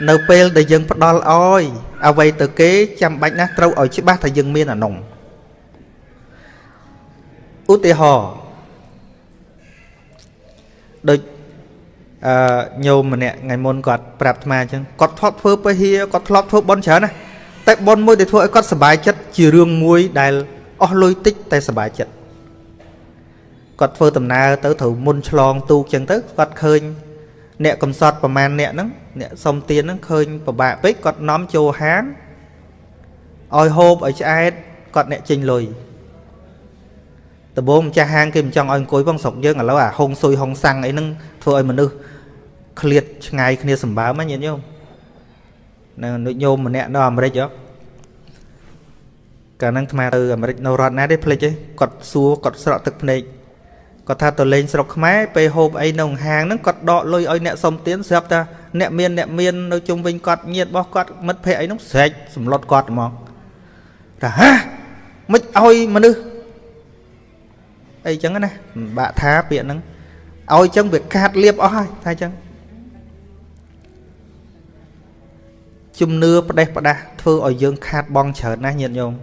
នៅពេលដែលយើងផ្ដល់ឲ្យអ្វីទៅគេចាំបាច់ណាស់ត្រូវឲ្យច្បាស់ថាយើងមានអានោះឧទាហរណ៍ដូចអឺញោមម្នាក់ថ្ងៃមុនគាត់ប្រាប់អាត្មាអញ្ចឹងគាត់ធ្លាប់ធ្វើពហិគាត់ធ្លាប់ធ្វើបន់ច្រើនណាតែបន់មួយដែលធ្វើឲ្យគាត់សប្បាយចិត្តជារឿងមួយដែល អស់លុយតិចតែសប្បាយចិត្តគាត់ធ្វើដំណើរទៅត្រូវមុនឆ្លងទូកអញ្ចឹងទៅគាត់ឃើញ អ្នកកំសត់ប្រមាណអ្នកហ្នឹងអ្នកសុំទៀនហ្នឹងឃើញពិបាកពេកគាត់នាំចូលហាងឲ្យហូបឲ្យឆ្អែតគាត់អ្នកចេញលុយដំបូងម្ចាស់ហាងគេមិនចង់ឲ្យអង្គុយផងស្រុកយើងឥឡូវអាហុងស៊ុយហុងសាំងអីហ្នឹងធ្វើឲ្យមនុស្សឃ្លាតឆ្ងាយគ្នាសម្បើមហ្នឹងញាតិញោមនៅដូចញោមម្នាក់នៅអាមេរិកហ៎ កាលហ្នឹងអាត្មាទៅអាមេរិកនៅរដ្ឋណាទេភ្លេចទេគាត់សួរគាត់ស្រក់ទឹកភ្នែកគាត់ថាទៅលេងស្រុកខ្មែរពេលហូបអីនៅហាងហ្នឹងគាត់ដកលុយឲ្យអ្នកសុំទានស្រាប់តែអ្នកមានអ្នកមាននៅជុំវិញគាត់ញាតរបស់គាត់មិត្តភ័ក្ដិអីហ្នឹងស្រែកសម្លុតគាត់ហ្មងថាហាមិនឲ្យមនុស្សអីចឹងណាបាក់ថាពាក្យហ្នឹងឲ្យចឹងវាកាត់លៀបអស់ហើយថាចឹងជំនឿផ្ដេសផ្ដាស់ធ្វើឲ្យយើងខាតបងច្រើនណាស់ញាតិញោម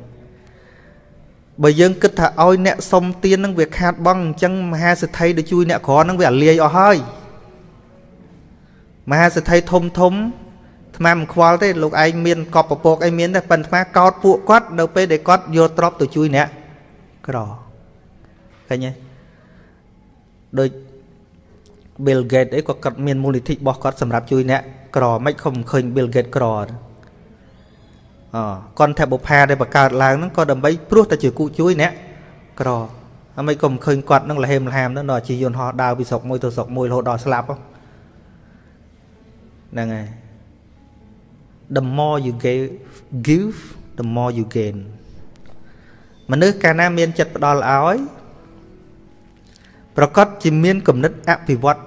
បើយើងគិតថាឲ្យអ្នកសុំទាននឹងវាខាតបងអញ្ចឹងមហាសិទ្ធិដែលជួយអ្នកក្រនឹងវាអាលាយអស់ហើយមហាសិទ្ធិធំធំថ្មមិនខ្វល់ទេលោកឯងមានកប់ពពកអីមានតែប៉ុន្តែកោតពួកគាត់នៅពេលដែលគាត់យកទ្រព្យទៅជួយអ្នកក្រឃើញទេដូច Bill Gates អីក៏គាត់មានមូលនិធិរបស់គាត់សម្រាប់ជួយអ្នកក្រមិនខំឃើញ Bill Gates ក្រអ កនថាបុផាដែលបង្កើតឡើងហ្នឹងក៏ដើម្បីព្រោះតែជាគូជួយអ្នកក្រហើយមិនក៏មិនឃើញគាត់នឹងលហេមលហាមទៅដល់ជាយន្តហោះដើរពីស្រុកមួយទៅស្រុកមួយរហូតដល់ស្លាប់ហ្នឹងហើយ the more you give give the more you gain មនុស្សកាលណាមានចិត្តផ្ដល់ឲ្យប្រកាសជាមានគំនិតអភិវឌ្ឍ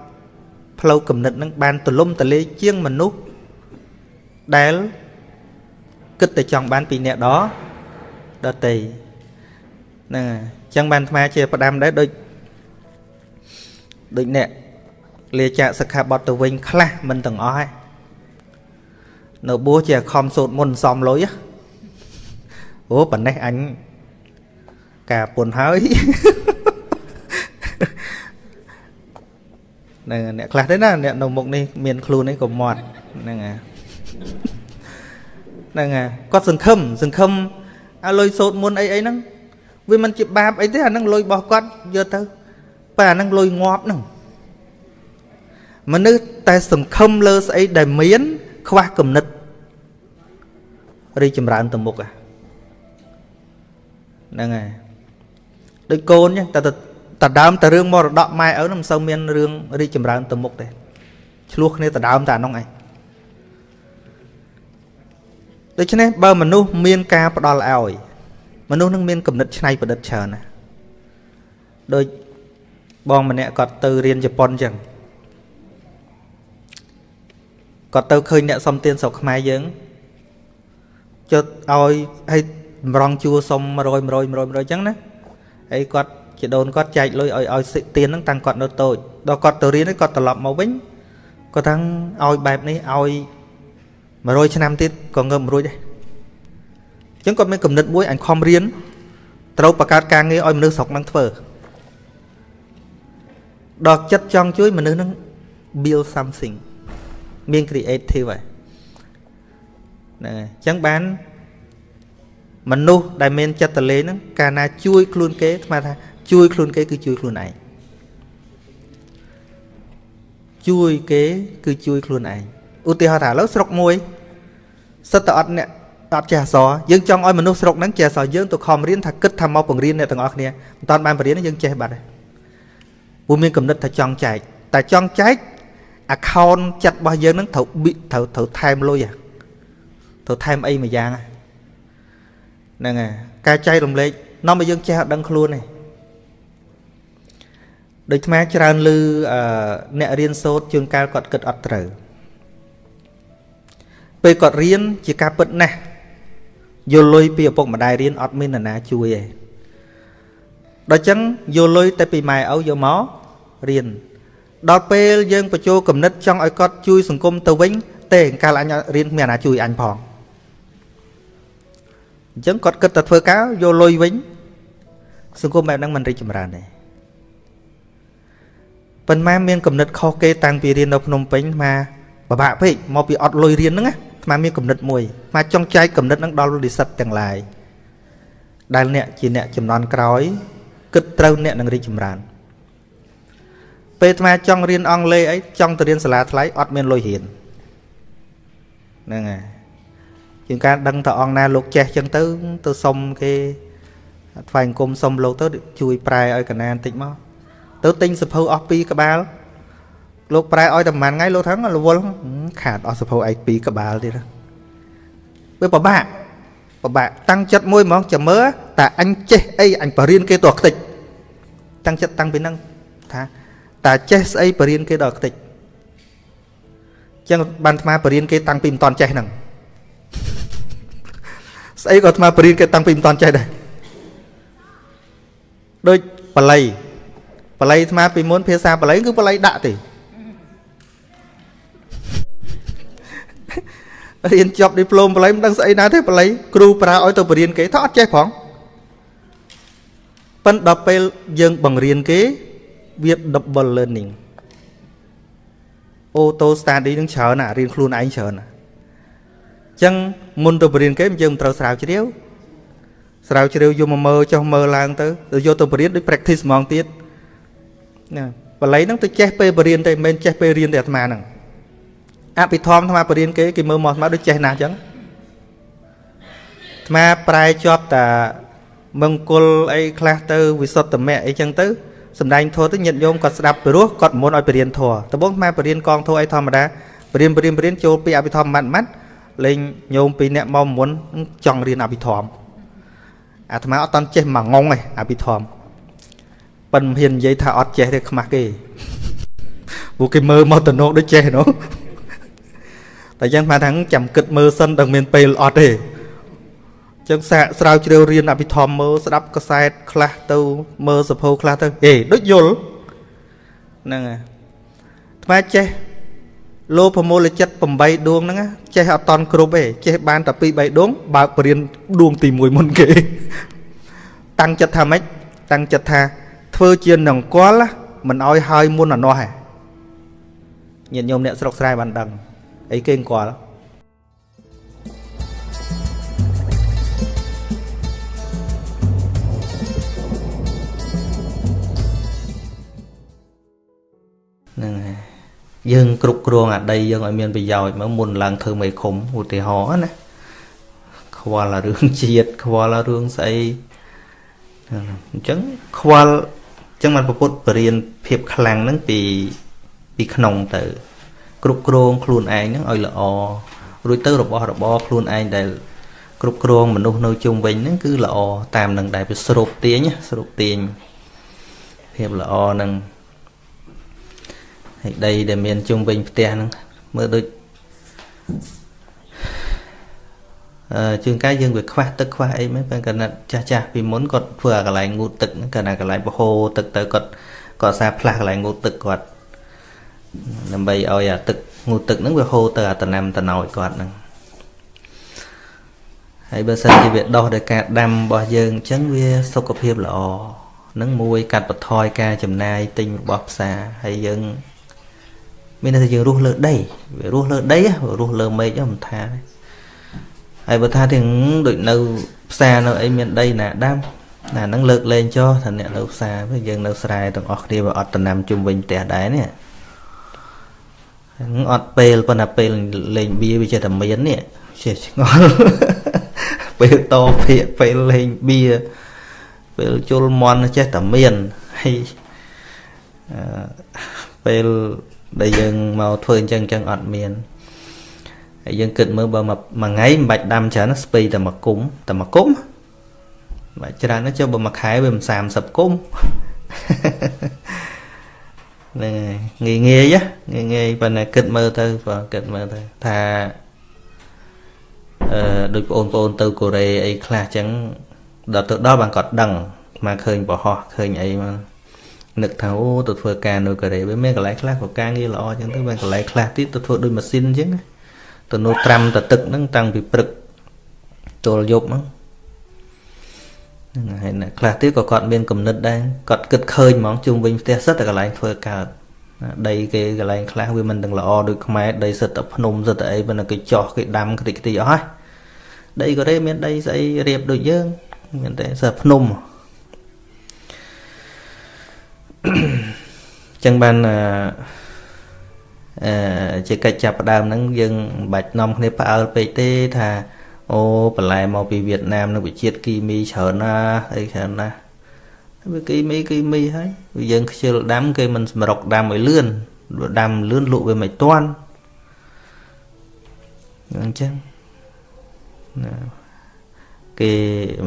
ផ្លូវគំនិតនឹងបានទលំទលាយជាងមនុស្សដែល គិតតែចង់បានពីអ្នកដដតីហ្នឹងហើយអញ្ចឹងបានអាត្មាជាផ្ដាំដែរដូចដូចអ្នកលាចាកសិក្ខាបទទៅវិញខ្លះមិនទាំងអស់ឯងនៅបួសជាខំសូត្រមុនសំលុយអូប៉ណ្ណេះអញការពុនហើយហ្នឹងអ្នកខ្លះទេណាអ្នកនៅមុខនេះមានខ្លួននេះក៏មាត់ហ្នឹងហើយ ហ្នឹងហើយគាត់សង្ឃឹមសង្ឃឹមឲ្យលុយសូត្រមុនអីអីហ្នឹងវាមិនជាបាបអីទេអាហ្នឹងលុយរបស់គាត់យកទៅតែអាហ្នឹងលុយងាប់ហ្នឹងមនុស្សតែសង្ឃឹមលើស្អីដែលមាន ខ្វះគំនិតរីចម្រើនទៅមុខហ្នឹងហើយដូចកូនចឹងតែតដើមតែរឿងមរតកម៉ែឪនឹងមិនសូវមានរឿងរីចម្រើនទៅមុខទេឆ្លោះគ្នាតដើមតែអានោះឯង ដូច្នេះបើមនុស្សមានការផ្ដល់ឲ្យ មនុស្សនឹងមានគំនិតច្នៃប្រឌិតច្រើនណាដូចបងម្នាក់គាត់ទៅរៀនជប៉ុនចឹងគាត់ទៅឃើញអ្នកសុំទានស្រុកខ្មែរយើងចុចឲ្យឲ្យម្រងជួសុំ100 100 100 100ចឹងណាហើយគាត់ជាដូនគាត់ចែកលុយឲ្យឲ្យសិទានហ្នឹងតាំងគាត់នៅតូចដល់គាត់ទៅរៀនគាត់ត្រឡប់មកវិញគាត់ថាឲ្យបែបនេះឲ្យ 100ឆ្នាំទៀតក៏ងើបមិនរួចដែរអញ្ចឹងគាត់មានគំនិតមួយអញខំរៀនត្រូវបង្កើតការងារឲ្យមនុស្សស្រុកហ្នឹងធ្វើដល់ចិត្តចង់ជួយមនុស្សហ្នឹង build something មាន creative ហើយហ្នឹងហើយអញ្ចឹងបានមនុស្សដែលមានចិត្តតលេហ្នឹងកាលណាជួយខ្លួនគេស្មើថាជួយខ្លួនគេគឺជួយខ្លួនឯងជួយគេគឺជួយខ្លួនឯង ឧទាហរណ៍ថាឥឡូវស្រុកមួយសិតតែអត់អ្នកអត់ចេះអសរយើងចង់ឲ្យមនុស្សស្រុកហ្នឹងចេះអសរយើងទៅខំរៀនថាគិតថាមកបង្រៀនអ្នកទាំងអស់គ្នាមិនតាន់បានបរៀនយើងចេះបាត់ហើយពួកមានកំណត់ថាចង់ចែកតែចង់ចែក account ចិត្តរបស់យើងហ្នឹងត្រូវត្រូវត្រូវថែមលុយត្រូវថែមអីមួយយ៉ាងហ្នឹងហើយការចែករំលែកនាំឲ្យយើងចេះអត់ដឹងខ្លួនទេដូចថ្មច្រើនលឺអ្នករៀនសូត្រជួនកាលគាត់គិតអត់ត្រូវ ពេលគាត់រៀនជាការពិតណាស់យល់លុយពីឪពុកម្ដាយរៀនអត់មាននរណាជួយទេដល់ចឹងយល់លុយតែពីម៉ែឪយកមករៀនដល់ពេលយើងបញ្ចូលគំនិតចង់ឲ្យគាត់ជួយសង្គមទៅវិញទេកាលអញរៀនមានអាជួយអញផងអញ្ចឹងគាត់គិតតែធ្វើការយកលុយវិញសង្គមបែបហ្នឹងមិនរីកចម្រើនទេប៉ុន្តែមានគំនិតខុសគេតាំងពីរៀននៅភ្នំពេញមកពិបាកពេកមកពីអត់លុយរៀនហ្នឹងណា អាត្មាមានគំនិតមួយមកចង់ចែកគំនិតហ្នឹងដល់និស្សិតទាំងឡាយដែលអ្នកជាអ្នកចំនួនក្រោយគិតត្រូវអ្នកនឹងរីកចម្រើនពេលអាត្មាចង់រៀនអង់គ្លេសអីចង់ទៅរៀនសាលាថ្លៃអត់មានលុយរៀនហ្នឹងហើយជាងការដឹងតអង្គណាលោកចេះចឹងទៅទៅសុំគេថ្វាយអង្គមសុំលោកទៅជួយប្រែឲ្យកណានតិចមកទៅទិញសភៅអស់ពីរក្បាល លោកប្រែឲ្យតែប៉ុន្មានថ្ងៃលោកថារវល់ខាតអស់សភៅឯកពីរក្បាលទៀតវាពិបាកពិបាកតាំងចិត្តមួយហ្មងចាំមើលតើអញចេះអីអញបរៀនគេតោះខ្ទេចតាំងចិត្តតាំងពីហ្នឹងថាតើចេះស្អីបរៀនគេដល់ខ្ទេចចឹងបានអាត្មាបរៀនគេតាំងពីមិនតន់ចេះហ្នឹងស្អីក៏អាត្មាបរៀនគេតាំងពីមិនតន់ចេះដែរដូចបល័យបល័យអាត្មាពីមុនភាសាបល័យគឺបល័យដាក់ទេ រៀនចប់ឌីប្លូមបល័យមិនដឹងស្អីណាទេបល័យគ្រូប្រើឲ្យទៅបរៀនគេថាអត់ចេះផងប៉ិនដល់ពេលយើងបង្រៀនគេវា double learning auto study នឹងច្រើនណារៀនខ្លួនឯងច្រើនណាអញ្ចឹងមុនទៅបរៀនគេយើងមិនត្រូវស្រាវជ្រាវស្រាវជ្រាវយកមកមើលចុះមើលឡើងទៅទៅយកទៅបរៀនដូច practice ហ្មងទៀតណាបល័យហ្នឹងទៅចេះពេលបរៀនទេមិនមែនចេះពេលរៀនទេអាត្មាហ្នឹង អភិធម្មអាត្មាបរៀនគេគេមើលមកអាត្មាដូចចេះណាស់អញ្ចឹងអាត្មាប្រែជាប់តាមង្គលអីខ្លះទៅវិសុទ្ធមៈអីចឹងទៅសំដែងធម៌ទៅញាតិញោមគាត់ស្ដាប់ពីរោះគាត់មុនឲ្យបរៀនធម៌ដំបូងម៉ែបរៀនកងធម៌អីធម្មតាបរៀនបរៀនបរៀនចូលពីអភិធម្មម៉ាត់ម៉ាត់លេងញោមពីអ្នកមកមុនចង់រៀនអភិធម្មអាត្មាអត់តន់ចេះមួយងងឯងអភិធម្មប៉ិនមិនហ៊ាននិយាយថាអត់ចេះទេខ្មាស់គេពួកគេមើលមកតំណងដូចចេះនោះ តែយ៉ាងថាថាចាំគិតមើលសិនដល់មានពេលអត់ទេចឹងសាកស្រាវជ្រាវរៀនអភិធម្មមើលស្ដាប់កសែតខ្លះទៅមើលសភៅខ្លះទៅហេដូចយល់ហ្នឹងហើយថ្មចេះលោភមូលចិត្ត8ដួងហ្នឹងចេះអត់តន់គ្រប់ទេចេះបានតែ2 3ដួងបើកបរៀនដួងទី1មុនគេ តាំងចិត្តថាម៉េចតាំងចិត្តថាធ្វើជានង្គ័លមិនឲ្យហើយមុនអានោះហ៎ញាតិញោមអ្នកស្រុកស្រែបានដឹង អីគេអង្គ័លហ្នឹងហើយយើងគ្រប់គ្រងអាដីយើងឲ្យមានប្រយោជន៍មកមុនឡើងធ្វើមេឃុំឧទាហរណ៍ណាខ្វល់រឿងជាតិខ្វល់រឿងស្អីអញ្ចឹងខ្វល់អញ្ចឹងបានពុទ្ធបរៀនភាពខ្លាំងហ្នឹងពីពីក្នុងទៅ គ្រប់គ្រងខ្លួនឯងហ្នឹងឲ្យល្អរួចទៅរបស់របរខ្លួនឯងដែលគ្រប់គ្រងមនុស្សនៅជុំវិញហ្នឹងគឺល្អតាមនឹងដែលវាស្រូបទាញស្រូបទាញភាពល្អហ្នឹងហើយដីដែលមានជុំវិញផ្ទះហ្នឹងមើលដូចអឺជួនកាលយើងវាខ្វះទឹកខ្វះអីមែនបើកណាត់ចាស់ចាស់ពីមុនគាត់ធ្វើអាកន្លែងងូតទឹកហ្នឹងកណាកន្លែងបហូរទឹកទៅគាត់គាត់សាផ្លាស់កន្លែងងូតទឹកគាត់ ដើម្បីឲ្យអាទឹកងូតទឹកហ្នឹងវាហូរទៅអាតំណាំតំណោចគាត់ហ្នឹងហើយបើសិនជាវាដោះដោយការដាំរបស់យើងអញ្ចឹងវាសុខភាពល្អនឹងមួយកាត់បន្ថយការចំណាយទិញរបស់ផ្សារហើយយើង មានន័យថាយើងរស់លើដីវារស់លើដីរស់លើមេឃមិនថាទេហើយបើថាទាំងដូចនៅផ្សារនៅអីមានដីណាដាំណាហ្នឹងលើកលែងចោះថាអ្នកនៅផ្សារវិញយើងនៅស្រែទាំងអស់គ្នាវាអត់តំណាំជុំវិញផ្ទះដែរនេះ អត់ពេលប៉ុន្តែពេលលេងបៀវាចេះតែមាននេះចេះឆ្ងល់ពេលតភាកពេលលេងបៀពេលជុលមន់ចេះតែមានហើយពេលដែលយើងមកធ្វើអញ្ចឹងអញ្ចឹងអត់មានហើយយើងគិតមើលបើមួយថ្ងៃមិនបាច់ដាំច្រើនស្ពៃតែមួយគុំតែមួយគុំបាច់ច្រើនណាស់ចុះបើមួយខែវាមិន30គុំ ហ្នឹងហើយងាយងាយងាយងាយប៉ុន្តែគិតមើលទៅបើគិតមើលទៅថាអឺដូចបងប្អូនទៅកូរ៉េអីខ្លះអញ្ចឹងដល់ទៅដល់បានគាត់ដឹងមកឃើញបរោះឃើញអីមកនឹកថាអូទៅធ្វើការនៅកូរ៉េវាមានកន្លែងខ្លះក៏ការងារល្អអញ្ចឹងទៅមានកន្លែងខ្លះទៀតទៅធ្វើដូចម៉ាស៊ីនអញ្ចឹងទៅនោះត្រាំទៅទឹកហ្នឹងតាំងពីព្រឹកទល់យប់ហ្នឹង ហ្នឹងហើយខ្លះទៀតក៏គាត់មានគំនិតដែរគាត់គិតឃើញហ្មងជុំវិញផ្ទះសិតតែកន្លែងធ្វើកើតដីគេកន្លែងខ្លះវាមិនទាំងល្អដូចខ្មែរដីសិតតែភ្នំសិតតែអីប៉ុន្តែគេចោះគេដាំខ្ទេចខ្ទីអស់ហើយដីកូរ៉េមានដីស្អីរៀបដូចយើងមានតែសិតភ្នំចឹងបានអឺជាកិច្ចចាប់ផ្ដើមហ្នឹងយើងមិនបាច់នាំគ្នាផ្អើលពេកទេថា អូបន្លែមកពីវៀតណាមនឹងវិជាតិគីមីច្រើនណាស់អីច្រើនណាស់វាគីមីគីមីហើយយើងខ្ជិលដាំគេមិនសម្រុកដាំឲ្យលឿនដាំលឿនលក់វាមិនទាន់អញ្ចឹងណាគេ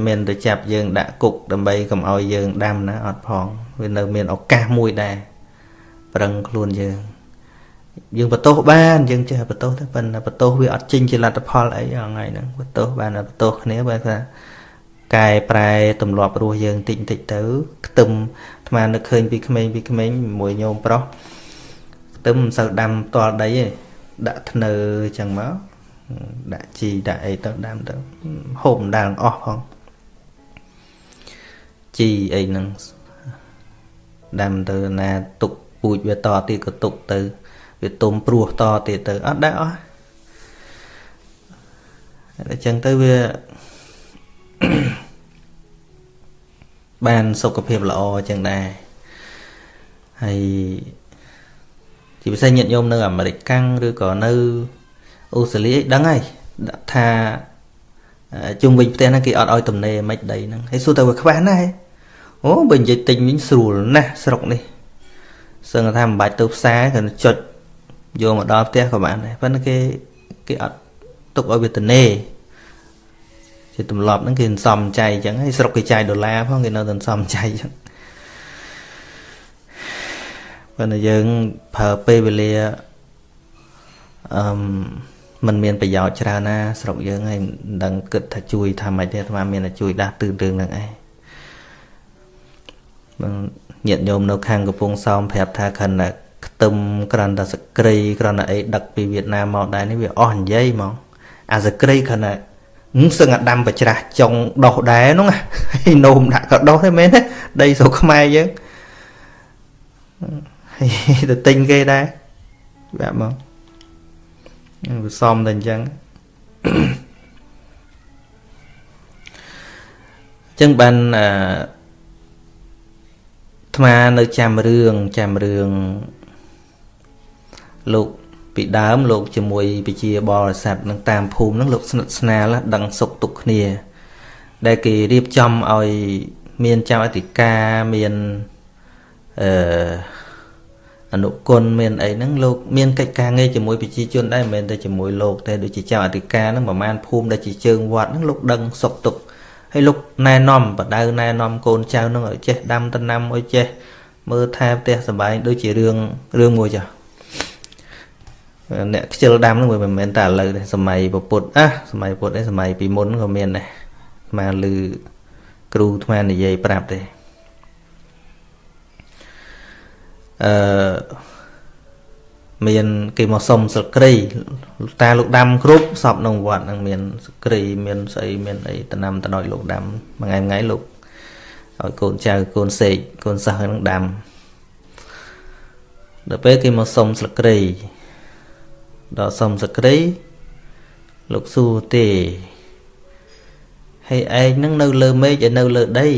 មានតែចាប់យើងដាក់គុកដើម្បីកុំឲ្យយើងដាំណាអត់ផងវានៅមានឱកាសមួយដែរប្រឹងខ្លួនយើង យើងបន្ទោសបានយើងចេះបន្ទោសទៅប៉ុន្តែបន្ទោសវាអត់ចេញជាលទ្ធផលអីថ្ងៃហ្នឹងបន្ទោសបានបន្ទោសគ្នាបើថាកែប្រែទម្លាប់រស់យើងតិចតិចទៅខ្ទឹមអាត្មានឹកឃើញពីក្មេងពីក្មេងមួយញោមប្រុសខ្ទឹមមិនសូវដាំផ្ទាល់ដីទេដាក់ធ្នើអញ្ចឹងមកដាក់ជីដាក់អីទៅដាំទៅហូបម្ដងអស់ផងជីអីហ្នឹងដាំទៅណាទុកពូជវាតទៀតក៏ទុកទៅ វាទុំព្រោះតទៀតទៅអត់ដែរអស់អញ្ចឹងទៅវាបានសុខភាពល្អអញ្ចឹងដែរហើយជាពិសេសញាតិញោមនៅអាមេរិកកាំងឬក៏នៅអូស្ត្រាលីដឹងហើយថាជុំវិញផ្ទះហ្នឹងគេអត់ឲ្យទំនេរមិនដីហ្នឹងហើយសួរទៅវាខ្វះណាស់អូបើនិយាយទិញវិញស្រួលណាស់ស្រុកនេះសឹងថាមិនបាច់ទៅផ្សារគ្រាន់ចុច យកមកដល់ផ្ទះក៏បានដែរប៉ុន្តែគេគេអត់ទុកឲ្យវាទំនេរជាទម្លាប់ហ្នឹងគេសំចៃអញ្ចឹងហើយស្រុកគេចាយដុល្លារផងគេនៅតែសំចៃអញ្ចឹងប៉ុន្តែយើងប្រើពេលវេលាអឺมันមានប្រយោជន៍ច្រើនណា ស្រុកយើងហើយមិនដឹងគិតថាជួយថាម៉េចទេអាត្មាមានតែជួយដាស់តឿនរឿងហ្នឹងឯងញាតិញោមនៅខាងកំពង់សោមប្រាប់ថាខណ្ឌ ខ្ទឹមក្រាន់តែសក្រីក្រាន់តែអីដឹកពីវៀតណាមមកដែរនេះវាអស់និយាយហ្មងអាសក្រីខណ្ឌតែសឹងអាដាំប្រច្រាស់ចុងដោះដែរហ្នឹងហើយនោមដាក់ក៏ដោះដែរមែនទេដីស្រុកខ្មែរយើងហើយទៅទិញគេដែរបែបមកវាសមតែអញ្ចឹងអញ្ចឹងបានអឺអាត្មានៅចាំរឿងចាំរឿង លោកពីដើមលោកជាមួយពជាបរិស័ទនឹងតាមភូមិនឹងលោកស្និទ្ធស្នាលដឹងសុខទុក្ខគ្នា ដែលគេរៀបចំឲ្យមានចៅអធិការមានអឺអនុគុណមានអីហ្នឹងលោកមានកិច្ចការងារជាមួយប្រជាជនដែរមិនមែនតែជាមួយលោកតែដូចជាចៅអធិការហ្នឹងប្រហែលភូមិដែលជាជើងវត្តហ្នឹងលោកដឹងសុខទុក្ខហើយលោកណែនាំបដៅណែនាំកូនចៅហ្នឹងឲ្យចេះដាំដំណាំឲ្យចេះមើលថែផ្ទះសម្បែងដូចជារឿងរឿងមួយចា អ្នកខ្ជិលដាំហ្នឹងវាមិនមែនតែឥឡូវទេសម័យពុទ្ធអាសម័យពុទ្ធឯសម័យពីមុនក៏មានដែរស្មានឮគ្រូថ្មនិយាយប្រាប់ទេអឺមានគេមកសុំសក្រីតាលោកដាំគ្រប់សពក្នុងវត្តនឹងមានសក្រីមានស្អីមានអីតំណាំតំណយលោកដាំមួយថ្ងៃថ្ងៃលោកឲ្យកូនចៅកូនសេកកូនសិស្សនឹងដាំដល់ពេលគេមកសុំស្លឹកគ្រៃ ដល់សុំស្លឹកគ្រៃលោកសួរទេហើយឯងនឹងនៅលើមេឃឯនៅលើដី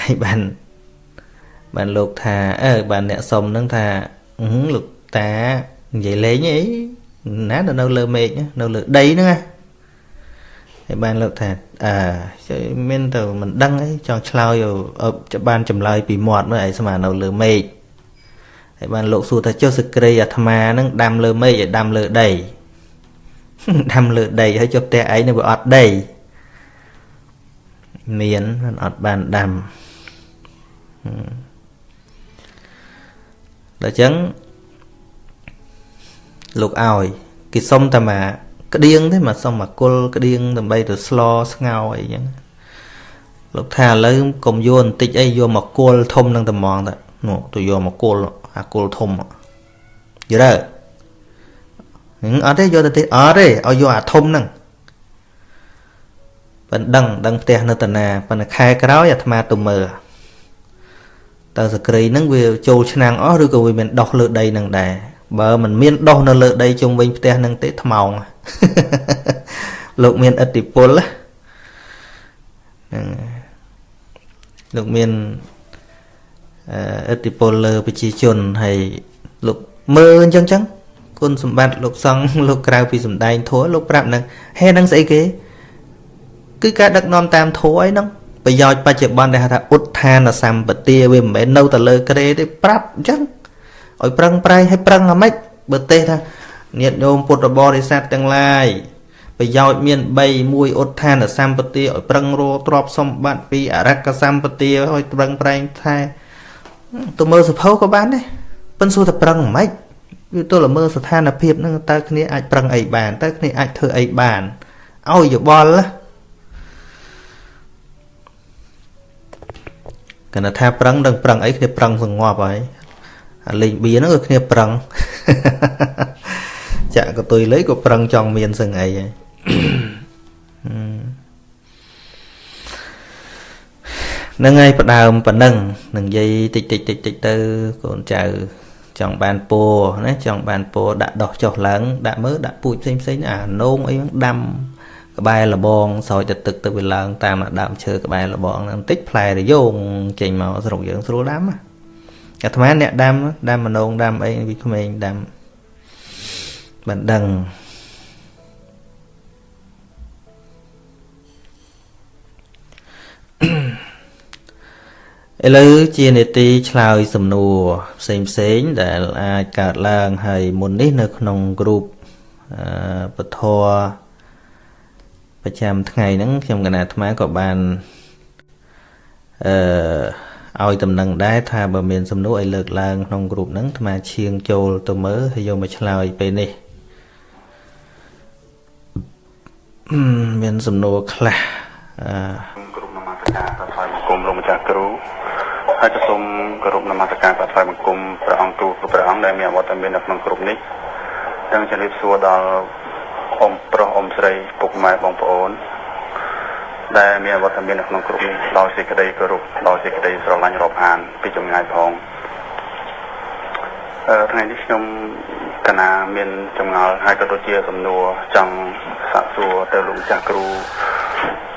ហើយបានបានលោកថាអើបានអ្នកសុំនឹងថាលោកតានិយាយលេងអីណានៅលើមេឃនៅលើដីហ្នឹងណាហើយបានលោកថាអើមានទៅមិនដឹងអីចង់ឆ្លើយឲ្យបានចម្លើយពីមាត់មើលឯស្មានៅលើមេឃ ហើយបានលោកសួរថាចុះសក្រីអាត្មានឹងដាំលើមេឃឲ្យដាំលើដីដាំលើដីហើយចុះផ្ទះឯងនឹងវាអត់ដីមានមិនអត់បានដាំដល់អញ្ចឹងលោកឲ្យគេសុំតែមកក្តៀងទេមកសុំមកគុលក្តៀងដើម្បីទៅស្លស្ងោអីចឹងលោកថាឥឡូវកុំយកបន្តិចអីយកមកគុលធំនឹងត្មងតនោះទៅយកមកគុល អាគុលធំយល់ទេអត់ទេយកទៅទេអត់ទេឲ្យយកអាធំហ្នឹងប៉ិនដឹងដឹងផ្ទះនៅតាណាប៉ុន្តែខែក្រោយអាត្មាទៅមើលតើសក្រីហ្នឹងវាចូលឆ្នាំងអស់ឬក៏វាមានដោះលើដីហ្នឹងដែរបើมันមានដោះនៅលើដីជុំវិញផ្ទះហ្នឹងទេថ្មោងលោកមានឥទ្ធិពលហ្នឹងលោកមាន ឥទ្ធិពលលើប្រជាជនហើយលោកមើលអញ្ចឹងចឹងគុណសម្បត្តិលោកសង្ឃលោកក្រៅពីសំដែងធัวលោកប្រាប់នឹងហេនឹងស្អីគេ គឺការដឹកនាំតាមធัวអីហ្នឹងប្រយោជន៍បច្ចុប្បន្នដែលហៅថាឧទ្ធានសម្បទាវាមិនមែននៅតែលើក្រេទេប្រាប់អញ្ចឹងឲ្យប្រឹងប្រែងឲ្យប្រឹងអាម៉េចបើទេថាញាតិញោមពុទ្ធបរិស័ទទាំងឡាយប្រយោជន៍មាន3មួយឧទ្ធានសម្បទាឲ្យប្រឹងរកទ្រព្យសម្បត្តិពីអរកសម្បទាឲ្យប្រឹងប្រែងថែ ទៅមើលសភៅក៏បានដែរប៉ិនសួរតែប្រឹងមិនខ្មិចវាទល់តែមើលស្ថានភាពហ្នឹងតើគ្នាអាចប្រឹងអីបានតើគ្នាអាចធ្វើអីបានឲ្យយោបល់គណៈថាប្រឹងដឹងប្រឹងអីគ្នាប្រឹងសងប់ហើយអាលេងបៀហ្នឹងគឺគ្នាប្រឹងចាក់កតុយលេក៏ប្រឹងចង់មានសឹងអីហើយ នឹងហើយផ្ដើមប៉ុណ្ណឹងនឹងនិយាយតិចតិចតិចតិចទៅកូនចៅចង់បានពោណាចង់បានពោដាក់ដោះចុះឡើងដាក់មើលដាក់ពូជផ្សេងផ្សេងអានោងអីហ្នឹងដាំក្បែរលបងស្រោចទៅទឹកទៅវាឡើងតាមដើមឈើក្បែរលបងហ្នឹងបន្តិចផ្លែរយោងចេញមកស្រុកយើងស្រួលដាំអាត្មាអ្នកដាំដាំមនងដាំអីពីក្មេងដាំមិនដឹង ឥឡូវជានេតិឆ្លើយសំណួរផ្សេងផ្សេងដែលអាចកើតឡើងហើយមុននេះនៅក្នុងគ្រូបពធប្រចាំថ្ងៃហ្នឹងខ្ញុំកណាអាត្មាក៏បានអឺឲ្យតំណែងដែរថាបើមានសំណួរឲ្យលើកឡើងក្នុងគ្រូបហ្នឹងអាត្មាឈៀងចូលទៅមើលហើយយកមកឆ្លើយពេលនេះមានសំណួរខ្លះអឺគ្រូនមស្ការប្រថ្វាយបង្គំលោកម្ចាស់គ្រូ ហើយក៏សូមគោរពនមស្ការប្រថ្វាយបង្គំព្រះអង្គទូលព្រះអង្គដែលមានអវត្តមាននៅក្នុងក្រុមនេះទាំងជំរាបសួរដល់អ៊ំប្រុសអ៊ំស្រីពុកម៉ែបងប្អូន ដែលមានអវត្តមាននៅក្នុងក្រុមនេះដោយសេចក្តីគោរពដោយសេចក្តីស្រឡាញ់រាប់អាន ពីចម្ងាយផងអឺថ្ងៃនេះខ្ញុំកណាមានចម្ងល់ហើយក៏ដូចជាសំណួរចង់សាកសួរទៅលោកចាស់គ្រូ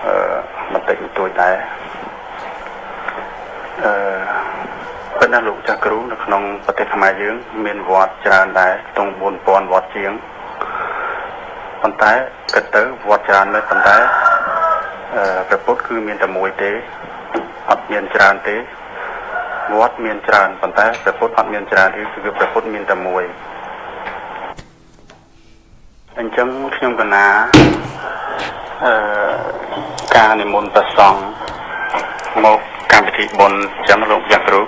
អឺបន្តិចបន្តួចដែរ អឺប៉ុន្តែលោកចាស់គ្រូនៅក្នុងប្រទេសខ្មែរយើង មានវត្តច្រើនដែរខ្ទង់4000វត្តជាងប៉ុន្តែគិតទៅវត្តច្រើនមែនប៉ុន្តែអឺព្រះពុទ្ធគឺមានតែមួយទេអត់មានច្រើនទេវត្តមានច្រើនប៉ុន្តែព្រះពុទ្ធអត់មានច្រើនទេគឺព្រះពុទ្ធមានតែមួយអញ្ចឹងខ្ញុំកណាអឺការនិមន្តព្រះសង្ឃ មកកម្មវិធីបុណ្យអញ្ចឹងលោកយ៉ាគ្រូ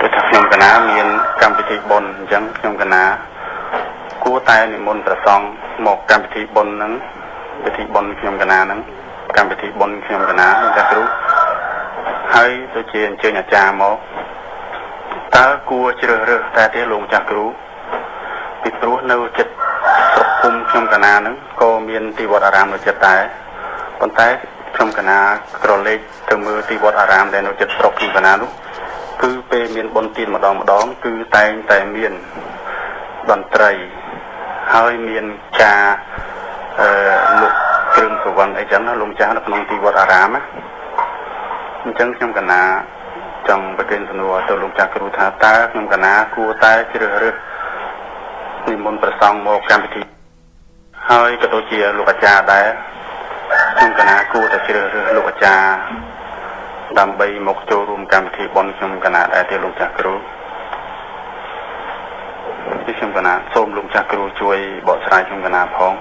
គឺថាខ្ញុំកណាមានកម្មវិធីបុណ្យអញ្ចឹងខ្ញុំកណាគួរតែនិមន្តព្រះសង្ឃមកកម្មវិធីបុណ្យហ្នឹងពិធីបុណ្យខ្ញុំកណាហ្នឹងកម្មវិធីបុណ្យខ្ញុំកណាលោកយ៉ាគ្រូហើយទៅជាអញ្ជើញអាចារ្យមកតើគួរជ្រើសរើសតែទេលោកម្ចាស់គ្រូពីព្រោះនៅចិត្តស្រុកភូមិខ្ញុំកណាហ្នឹងក៏មានទីវត្តអារាមនៅចិត្តដែរប៉ុន្តែ ខ្ញុំកណាក្រឡេកទៅមើលទីវត្តអារាមដែលនៅចិត្តស្រុកខ្ញុំកណានោះគឺពេលមានបុណ្យទានម្ដងម្ដង គឺតែងតែមានតន្ត្រីហើយមានការអឺលុកគ្រឿងសវឹងអីចឹងណាលោកម្ចាស់នៅក្នុងទីវត្តអារាមណាអញ្ចឹងខ្ញុំកណាចង់ប្រកេនសំណួរទៅលោកចាស់គ្រូថាតើខ្ញុំកណាគួរតែជ្រើសរើសនិមន្តប្រសង់មកកម្មវិធីហើយក៏ដូចជាលោកអាចារ្យដែរ ខ្ញុំកណាគួរតែជ្រើសរើសលោកអាចារ្យដើម្បីមកចូលរួមកម្មវិធីបុណ្យខ្ញុំកណាដែរទេលោកចាស់គ្រូពីខ្ញុំកណាសូមលោកចាស់គ្រូជួយបកស្រាយខ្ញុំកណាផង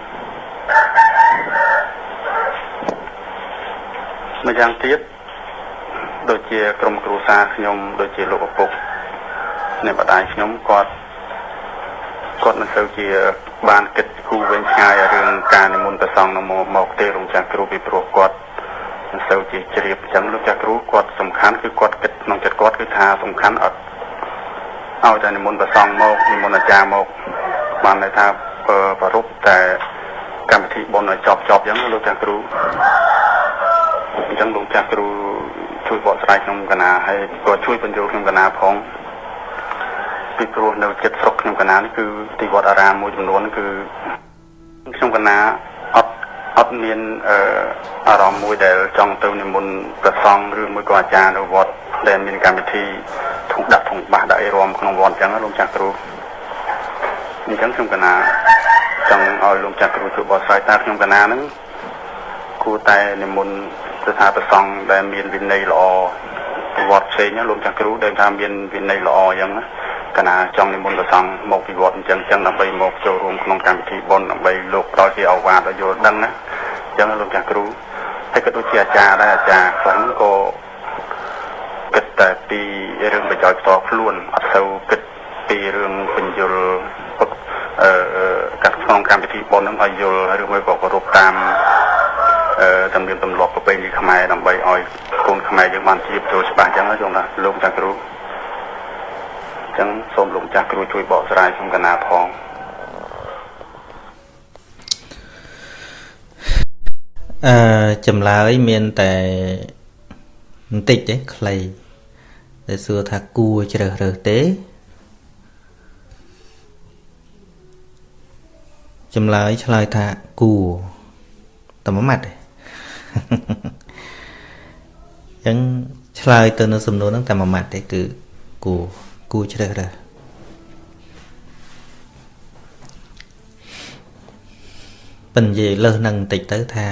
ម្យ៉ាងទៀតដូចជាក្រុមគ្រួសារខ្ញុំដូចជាលោកឪពុកអ្នកម្ដាយខ្ញុំគាត់ គាត់មិនសូវជាបានគិតគូរវិញឆ្ងាយរឿងការនិមន្តព្រះសង្ឃមកមកទេរំចាស់គ្រូពីព្រោះគាត់មិនសូវជាជ្រាបអញ្ចឹងលោកចាស់គ្រូគាត់សំខាន់គឺគាត់គិតក្នុងចិត្តគាត់គឺថាសំខាន់អត់ឲ្យតែនិមន្តព្រះសង្ឃមកនិមន្តអាចារ្យមកបានន័យថាប្រពតែកម្មវិធីបុណ្យឲ្យចប់ចប់អញ្ចឹងលោកចាស់គ្រូអញ្ចឹងលោកចាស់គ្រូជួយបកស្រាយក្នុងកណាហើយក៏ជួយបញ្ចូលក្នុងកណាផង ពីព្រោះនៅចិត្តស្រុកខ្ញុំកណានេះគឺទីវត្តអារាមមួយចំនួនគឺខ្ញុំកណាអត់អត់មានអឺអារម្មណ៍មួយដែលចង់ទៅនិមន្តព្រះសង្ឃឬមួយក៏អាចារ្យនៅវត្តដែលមានកម្មវិធីធុងដាក់ធុងបាសដាក់អីរំក្នុងវត្តអញ្ចឹងលោកចាស់គ្រូអញ្ចឹងខ្ញុំកណាចង់ឲ្យលោកចាស់គ្រូជួយបកស្រាយតើខ្ញុំកណាហ្នឹងគួរតែនិមន្តស្ថាប្រសង់ដែលមានវិន័យល្អ វត្តផ្សេងលោកចាស់គ្រូដែលថាមានវិន័យល្អអញ្ចឹងណាកណាចង់និមន្តប្រសង់មកពីវត្តអញ្ចឹងចឹងដើម្បីមកចូលរួមក្នុងកម្មវិធីបុណ្យដើម្បីលោកផ្ដល់ជាអវាទឲ្យយល់ដឹងណាអញ្ចឹងលោកចាស់គ្រូហើយក៏ដូចជាអាចារ្យដែរអាចារ្យខ្លះហ្នឹងក៏គិតតែពីរឿងប្រយោជន៍ផ្ទាល់ខ្លួនអត់ទៅគិតពីរឿងបញ្យលអឺកាត់ក្នុងកម្មវិធីបុណ្យហ្នឹងឲ្យយល់ឬមួយក៏គោរពតាម អឺទំនៀមទម្លាប់ប្រពៃណីខ្មែរដើម្បីឲ្យកូនខ្មែរយើងបានជាចូលច្បាស់អញ្ចឹងណាលោកលោកចាស់គ្រូចឹងសូមលោកចាស់គ្រូជួយបកស្រាយក្នុងកណាផងអឺចម្លើយមានតែបន្តិចទេខ្លីតែសួរថាគួរជ្រើសរើសទេចម្លើយឆ្លើយថាគួរតែមួយម៉ាត់ទេ អញ្ចឹងឆ្លើយទៅនៅសំណួរហ្នឹងតែមួយម៉ាត់ទេគឺគួរគួរជ្រើសរើសប៉ុន្តែនិយាយលើសនឹងបន្តិចទៅថា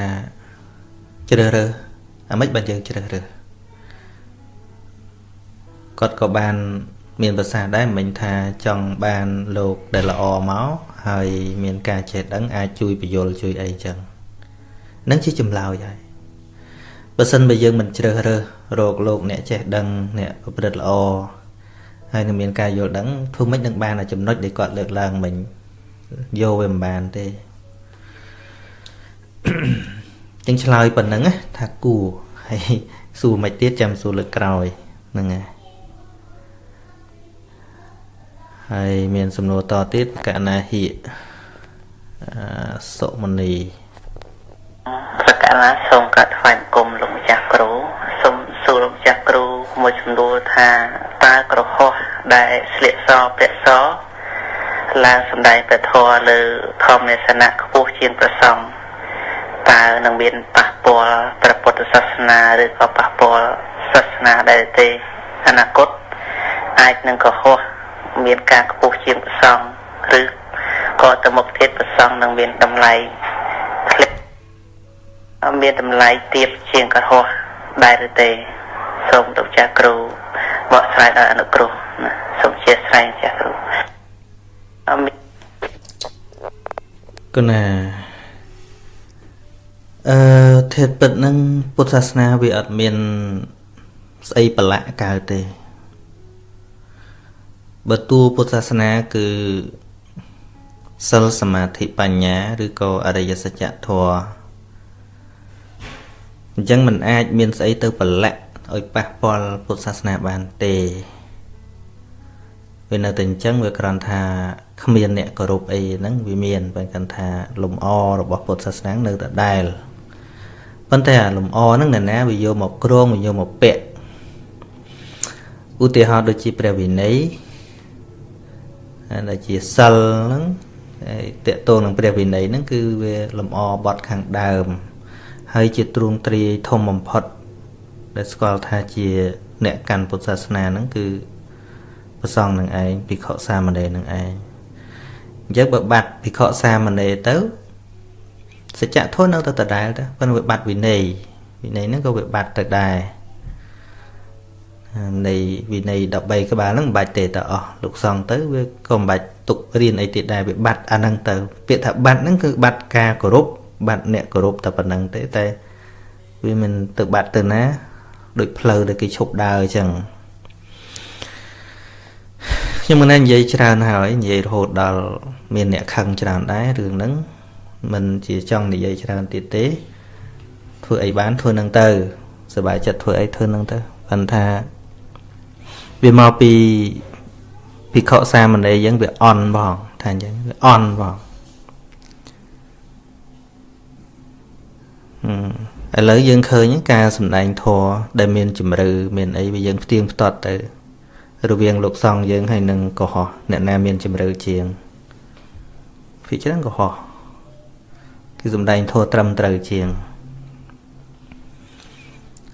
ជ្រើសរើសអាម៉េចបើយើងជ្រើសរើសគាត់ក៏បានមានប្រសាសន៍ដែរមិញថាចង់បានលោកដែលល្អមកហើយមានការចេះដឹងអាចជួយបញ្យលជួយអីចឹងនឹងជាចម្លើយហើយ បើសិនបើយើងមិនជ្រើសរើសរកលោកអ្នកចេះដឹងអ្នកប្រព្រឹត្តល្អហើយនឹងមានការយល់ដឹងធ្វើម៉េចនឹងបានចំណុចដែលគាត់លើកឡើងមិញយកវាមិនបានទេចឹងឆ្លើយប៉ុណ្ណឹងថាគួរហើយសួរមិនទៀតចាំសួរលើកក្រោយហ្នឹងហើយហើយមានសំណួរតទៀតកណាហិសុមនី សកលសូមកាត់ថ្វាយបង្គំលោកម្ចាស់គ្រូសូមសួរលោកម្ចាស់គ្រូមួយសំណួរថាតើក្រហោះដែលស្លៀកសពាក់សឡើងសម្ដែងព្រះធម៌លើធម្មនេសនៈខ្ពស់ជាងប្រសងតើនឹងមានប៉ះពាល់ព្រះពុទ្ធសាសនាឬក៏ប៉ះពាល់សាសនាដែរទេអនាគតអាចនឹងកុហកមានការខ្ពស់ជាងប្រសងឬក៏ទៅមុខទៀតប្រសងនឹងមានតម្លៃធ្លាក់ មានតម្លៃទៀបជាងកុហកដែរឬទេសូមលោកចាស់គ្រូបកស្រាយដោយអនុគ្រោះណាសូមជាស្រ័យចាស់គ្រូអមគុណាអឺធាតពិតនឹងពុទ្ធសាសនាវាអត់មានស្អីប្រឡាក់កើតទេបើតួពុទ្ធសាសនាគឺសិលសមាធិបញ្ញា ឬក៏អរិយសច្ចធម៌ អញ្ចឹងมันអាចមានស្អីទៅប្រឡាក់ឲ្យប៉ះពាល់ពុទ្ធសាសនាបានទេវានៅតែអញ្ចឹងវាគ្រាន់ថាគ្មានអ្នកគោរពអីហ្នឹងវាមានបើកាន់ថាលំអរបស់ពុទ្ធសាសនានៅតែដែលប៉ុន្តែអាលំអហ្នឹងអ្នកណាវាយកមកក្រងវាយកមកពាក់ឧទាហរណ៍ដូចជាព្រះវិន័យដែលជាសិលហ្នឹងតកតងនឹងព្រះវិន័យហ្នឹងគឺវាលំអបត់ខាងដើម ហើយជាទ្រង់ទ្រាយធំបំផុត ដែលស្គាល់ថាជា អ្នកកាន់ពុទ្ធសាសនាហ្នឹងគឺប្រសងនឹងឯងភិក្ខុសាមណេរនឹងឯងអញ្ចឹងបើបាត់ភិក្ខុសាមណេរទៅសច្ចធម៌នៅតែដដែលទៅប៉ុន្តែវាបាត់វិន័យវិន័យហ្នឹងក៏វាបាត់ទៅដែរនៃវិន័យ13ក្បាលហ្នឹងមិនបាច់ទេតអស់លោកសង្ឃទៅវាក៏មិនបាច់ទុករៀនអីទៀតដែរវាបាត់អាហ្នឹងទៅ ពាក្យថាបាត់ហ្នឹងគឺបាត់ការគោរព បាត់អ្នកគោរពតែប៉ុណ្្នឹងទេតែវាមិនទៅបាត់ទៅណាដូចផ្លូវដែលគេឈប់ដើរអញ្ចឹងខ្ញុំមិននិយាយច្រើនហើយនិយាយរហូតដល់មានអ្នកខឹងច្រើនដែររឿងហ្នឹងមិនជាចង់និយាយច្រើនទៀតទេធ្វើអីបានធ្វើនឹងទៅសบายចិត្តធ្វើអីធ្វើនឹងទៅប៉ុន្តែវាមកពីភិក្ខុសាមណេរយើងវាអន់បងថាអញ្ចឹងវាអន់បង ឥឡូវយើងឃើញការសម្ដែងធម៌ដែលមានជំរឿមានអីវាយើងផ្ទៀងផ្ទាត់ទៅ រវាងលោកសង្ឃយើងហើយនឹងកុហកអ្នកណាមានជំរឿជាងភាគច្រើនកុហកគឺសម្ដែងធម៌ត្រឹមត្រូវជាង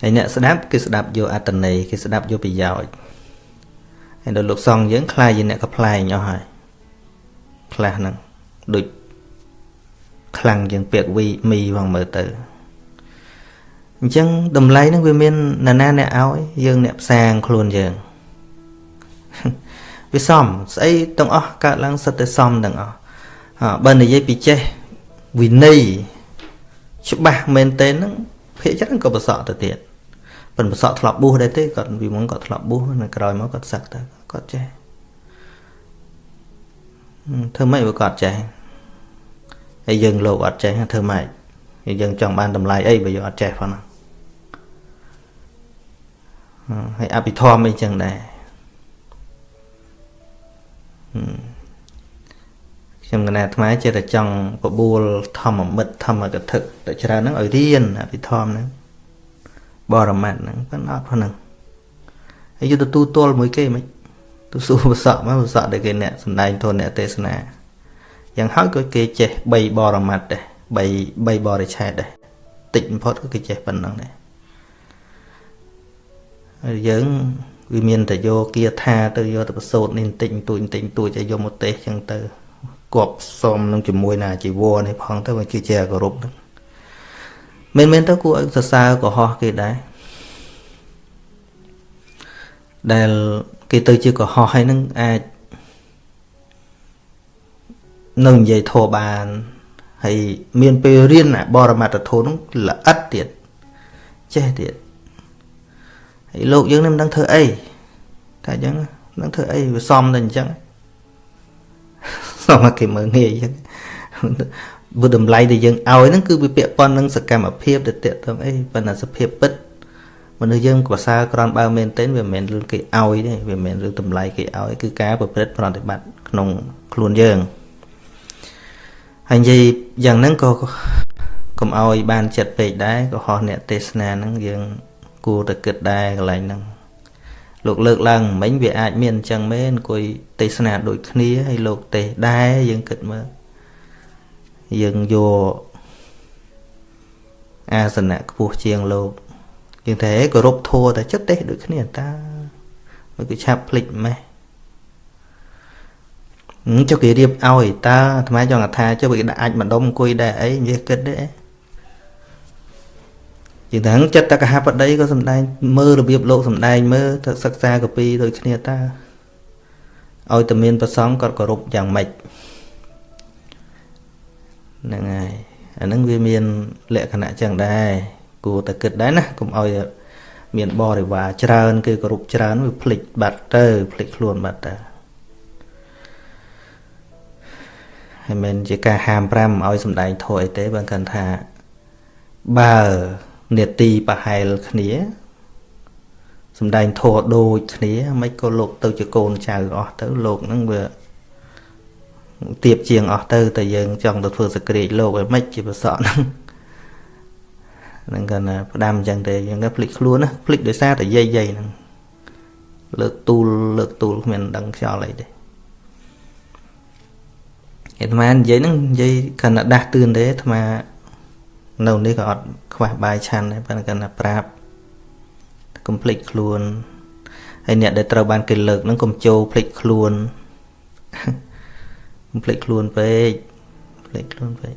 ហើយអ្នកស្ដាប់គឺស្ដាប់យកអត្តន័យគេស្ដាប់យកប្រយោជន៍ហើយដល់លោកសង្ឃយើងខ្លាយជាអ្នកកផ្លែងអស់ហើយខ្លះហ្នឹងដូចខ្លាំងជាងពាក្យវីមីផងមើលទៅ អញ្ចឹងតម្លៃហ្នឹងវាមាននរណាអ្នកឲ្យយើងអ្នកផ្សាងខ្លួនយើងវាសមស្អីទាំងអស់កើតឡើងសិតតែសមទាំងអស់បើនិយាយពីចេះវិន័យច្បាស់មែនតើហ្នឹងភាគច្រើនក៏ប្រសក់ទៅទៀតប៉ុន្តែប្រសក់ធ្លាប់បួសដែរទេគាត់ពីមុនគាត់ធ្លាប់បួសនៅក្រោយមកគាត់សឹកទៅគាត់ចេះធ្វើម៉េចបើគាត់ចេះហើយយើងលោកអត់ចេះធ្វើម៉េចយើងចង់បានតម្លៃអីបើយើងអត់ចេះផងណា ហើយអភិធម្មអីចឹងដែរខ្ញុំកណាអាត្មាចេះតែចង់បបួលធម្មមិត្តធម្មកថាតែច្រើនហ្នឹងឲ្យរៀនអភិធម្មហ្នឹងបរមត្តហ្នឹងប៉ុន្តែអត់ហ្នឹងហើយយកទៅទូទល់មួយគេមិនទៅសួរប្រសក់មកប្រសក់ដែលគេអ្នកសំដែងធនអ្នកទេសនាយ៉ាងហើយក៏គេចេះ3បរមត្តដែរ3 3បរិឆេទដែរតិចបំផុតក៏គេចេះប៉ុណ្ណឹងដែរហើ យយើងវាមានតែយកគាថាទៅយកទៅប្រសូតនេះបន្តិចបន្តួចបន្តិចបន្តួចឲ្យយកមកទេសចឹងទៅគប់សុំនឹងជាមួយណាជីវរនេះផងទៅវាគឺជាគោរពហ្នឹងមែនមែនទៅគួរឲ្យសរសើរកុហកគេដែរដែលគេទៅជាកុហកហើយនឹងអាចនៅនិយាយធោបានហើយមានពេលរៀនបរមត្តធម៌នោះល្អិតទៀតចេះទៀត ហើយលោកយើងនឹងមិនដឹងធ្វើអីតែអញ្ចឹងនឹងធ្វើអីវាសមតែអញ្ចឹងសមគេមើលងាយអញ្ចឹងបើតម្លៃដែលយើងឲ្យហ្នឹងគឺវាពាក់ព័ន្ធនឹងសកម្មភាពទៅតេតងអីប៉ុន្តែសភាពពិតមនុស្សយើងប្រសើរក្រំបើមែនទែនវាមិនមែនរឿងគេឲ្យទេវាមិនមែនរឿងតម្លៃគេឲ្យគឺការប្រព្រឹត្តប្រតិបត្តិក្នុងខ្លួនយើងហើយនិយាយយ៉ាងហ្នឹងក៏កុំឲ្យបានចិត្តពេកដែរក៏ហោះអ្នកទេសនាហ្នឹងយើង គួរតែគិតដែរកន្លែងហ្នឹងលោកលើកឡើងមិញវាអាចមានអញ្ចឹងមែនអង្គុយទេសនាដូចគ្នាហើយលោកទេសដែរយើងគិតមើលយើងយកអាសនៈខ្ពស់ជាងលោកយើងតែគោរពធัวតែចិត្តទេសដូចគ្នាតាមកគឺឆាប់ភ្លេចម៉េះចុះគេរៀបឲ្យតើអាត្មាចង់ថាចុះគេដាក់អាចម្ដុំអង្គុយដែរអីនិយាយគិតទេ ជាងទាំងចិត្តតកហបដីក៏សំដែងមើលរបៀបលោកសំដែងមើលទៅសិក្សាកពីដូចគ្នាតាឲ្យតែមានប្រសងគាត់គោរពយ៉ាងម៉េចហ្នឹងហើយអាហ្នឹងវាមានលក្ខណៈចឹងដែរគួរតែគិតដែរណាកុំឲ្យមានបរិវារច្រើនគឺគោរពច្រើនវាភ្លេចបាត់ទៅភ្លេចខ្លួនបាត់ទៅហើយមិនជាការហាម5ឲ្យសំដែងធោះអីទេបើគាត់ថាបើ នេតិប្រហែលគ្នាសំដែងធោះដូចគ្នាមិនក៏លោកទៅជាកូនចៅអស់ទៅលោកហ្នឹងវាទៀបជាងអស់ទៅតែយើងចង់ទៅធ្វើសក្រាចលោកឲ្យមិនជាប្រសក់ហ្នឹងហ្នឹងគាត់ណាផ្ដាំអញ្ចឹងទេយើងក៏ភ្លេចខ្លួនណាភ្លេចដោយសារតែយាយយាយហ្នឹងលើកទូលលើកទូលគ្មានដឹងខ្យល់អីទេអាត្មានិយាយហ្នឹងនិយាយគាត់ណាដាស់តឿនទេអាត្មា នៅនេះក៏អត់ខ្វះបាយឆាន់ដែរប៉ុន្តែគាត់ណាប្រាប់កុំភ្លេចខ្លួនហើយអ្នកដែលត្រូវបានគេលើកហ្នឹងកុំចូលភ្លេចខ្លួនកុំភ្លេចខ្លួនពេកភ្លេចខ្លួនពេក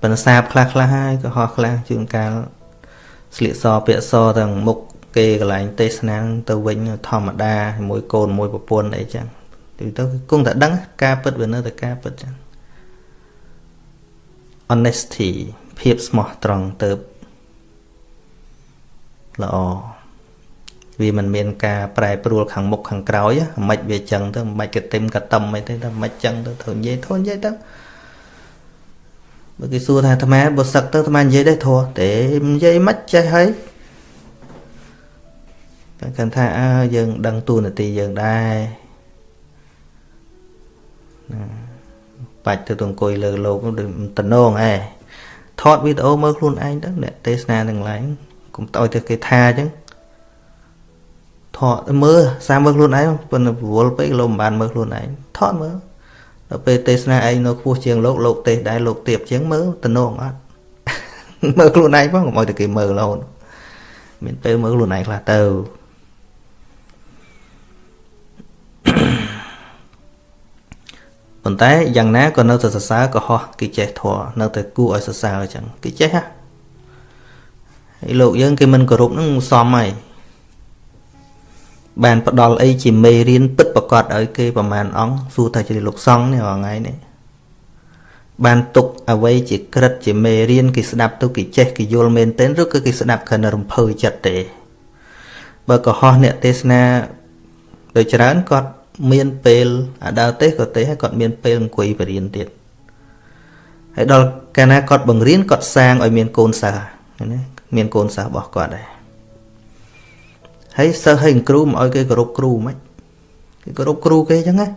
ប៉ុន្តែសាបខ្លះខ្លះហើយក៏ហោះខ្លះជួនកាលស្លៀកសពាក់សទាំងមុខគេកន្លែងទេសនាទៅវិញធម្មតាមួយកូនមួយប្រពន្ធអីចឹងទៅទៅគង់តែដឹងការពិតវានៅតែការពិតចឹង honesty ភាពស្មោះត្រង់ទៅល្អវាមិនមានការប្រែប្រួលខាងមុខខាងក្រោយមិនវាចឹងទៅមិនក៏ទឹមកតំអីទេតែមិនចឹងទៅត្រូវនិយាយធន់និយាយទៅបើគេសួរថាអាត្មាបើសឹកទៅអាត្មានិយាយដែរធោះទេនិយាយមិនចេះហើយតែគាត់ថាអើយើងដឹងទូនាទីយើងដែរណា បាច់ទៅទៅអង្គុយលើលោកតំណងឯងថតវីដេអូមើលខ្លួនឯងទៅអ្នកទេសនាទាំងឡាយកុំតើទៅគេថាអញ្ចឹងថតមើលសាមើលខ្លួនឯងប៉ុន្តែរវល់ពេកលោកមិនបានមើលខ្លួនឯងថតមើលដល់ពេលទេសនាឯងនៅខ្ពស់ជាងលោកលោកទេសដែរលោកទៀបជាងមើលតំណងអត់មើលខ្លួនឯងផងកុំឲ្យតែគេមើលរហូតមានពេលមើលខ្លួនឯងខ្លះទៅ ប៉ុន្តែយ៉ាងណាក៏នៅតែសរសើរក៏ហោះគេចេះធေါ်នៅតែគួរឲ្យសរសើរអញ្ចឹងគេចេះហ่ะហើយលោកយើងគេមិនគោរពនឹងសមហើយបានផ្ដល់អីជាមេរៀនពិតប្រកបឲ្យគេប្រមាណអង្គសួរថាជាលោកសង្ឃនេះរាល់ថ្ងៃនេះបានទុកអ្វីជាក្រិតជាមេរៀនគេស្ដាប់ទៅគេចេះគេយល់មែនទែនឬក៏គេស្ដាប់គ្រាន់តែរំភើយចិត្តទេបើកុហកអ្នកទេសនាដោយច្រើនគាត់ មានពេលអាដើទេសក៏ទេហើយគាត់មានពេលអង្គុយបរៀនទៀតហើយដល់កាលណាគាត់បង្រៀនគាត់សាងឲ្យមានកូនសិស្សណាមានកូនសិស្សរបស់គាត់ដែរហើយសិស្សហើយគ្រូមិនឲ្យគេគោរពគ្រូមិនគេគោរពគ្រូគេអញ្ចឹងណា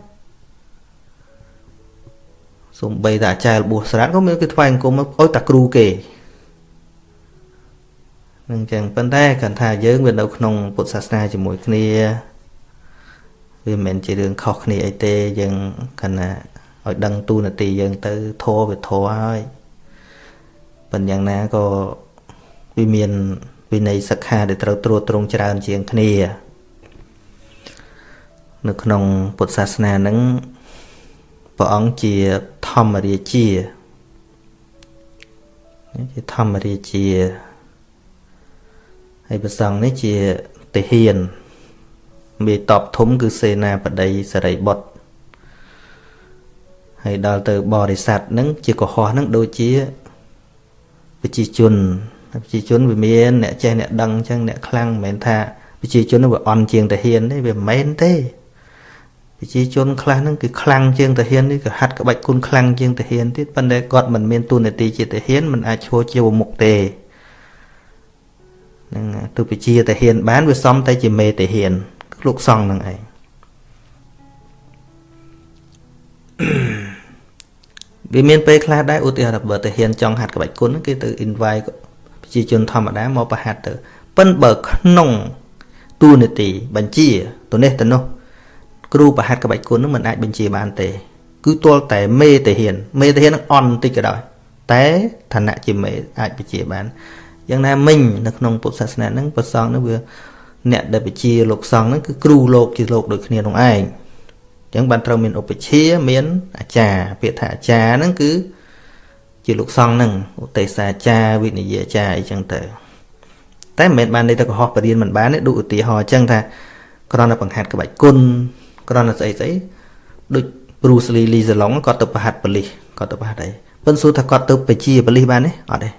សំបីតែអាចារ្យរបួសស្រាតក៏មានគេថ្វាយអង្គមឲ្យតែគ្រូគេនឹងចឹងប៉ុន្តែគាត់ថាយើងវានៅក្នុងពុទ្ធសាសនាជាមួយគ្នា វាមិនមែនជារឿងខុសគ្នាអីទេយើងគណៈឲ្យដឹងទូនាទីយើងទៅធေါ်វាធေါ်ហើយប៉ុន្តែយ៉ាងណាក៏វាមានវិន័យសិក្ខាដែលត្រូវត្រួតត្រងច្រើនជាងគ្នានៅក្នុងពុទ្ធសាសនានឹងព្រះអង្គជាធម្មរាជាជាធម្មរាជាហើយព្រះសង្ឃនេះជាទាហាន មេតបធំគឺសេនាបតីសរិបុត្រហើយដល់ទៅបរិស័ទនឹងជាកុហកនឹងដូចជាប្រជាជនប្រជាជនវាមានអ្នកចេះអ្នកដឹងអញ្ចឹងអ្នកខ្លាំងមិនមែនថាប្រជាជនវាអន់ជាងតាហ៊ានទេវាមិនមែនទេប្រជាជនខ្លះហ្នឹងគឺខ្លាំងជាងតាហ៊ាននេះក៏ហាត់ក្បាច់គុណខ្លាំងជាងតាហ៊ានទៀតប៉ុន្តែគាត់មិនមានទូនាទីជាតាហ៊ានមិនអាចឈរជាវមុខទេនឹងទោះបជាតាហ៊ានបានវាសំតែជាមេតាហ៊ាន លោកសង្ឃនឹងឯងវាមានពេលខ្លះដែរឧទាហរណ៍បើតាហ៊ានចង់ហាត់ក្បាច់គុណគេទៅ invite ប្រជាជនធម្មតាមកប្រហាត់ទៅប៉ិនបើក្នុងទូនីតិបញ្ជាទៅនេះទៅនោះគ្រូប្រហាត់ក្បាច់គុណនឹងមិនអាចបញ្ជាបានទេ គឺទាល់តែមេតាហ៊ាន មេតាហ៊ាននឹងអន់បន្តិចក៏ដោយតែឋានៈជាមេអាចបញ្ជាបានយ៉ាងណាមិញនៅក្នុងពុទ្ធសាសនាហ្នឹងប្រសងនឹងវា អ្នកដែលបជាលោកសង្ឃហ្នឹងគឺគ្រូលោកជាលោកដូចគ្នានោះឯងអញ្ចឹងបានត្រូវមានឧបជាមានអាចារ្យពាក្យថាអាចារ្យហ្នឹងគឺជាលោកសង្ឃហ្នឹងឧទេសាចារ្យវិនិយាចារ្យអីចឹងទៅតែមិនមែនបានន័យថាកុហកបរៀនមិនបានទេដូចឧទាហរណ៍អញ្ចឹងថាគ្រាន់តែបង្ហាត់ក្បាច់គុណគ្រាន់តែស្អីស្អីដូច Bruce Lee Lee Salong គាត់ទៅប្រហាត់បលិសគាត់ទៅប្រហាត់អីប៉ុន្តែសួរថាគាត់ទៅបជាបលិសបានទេអត់ទេ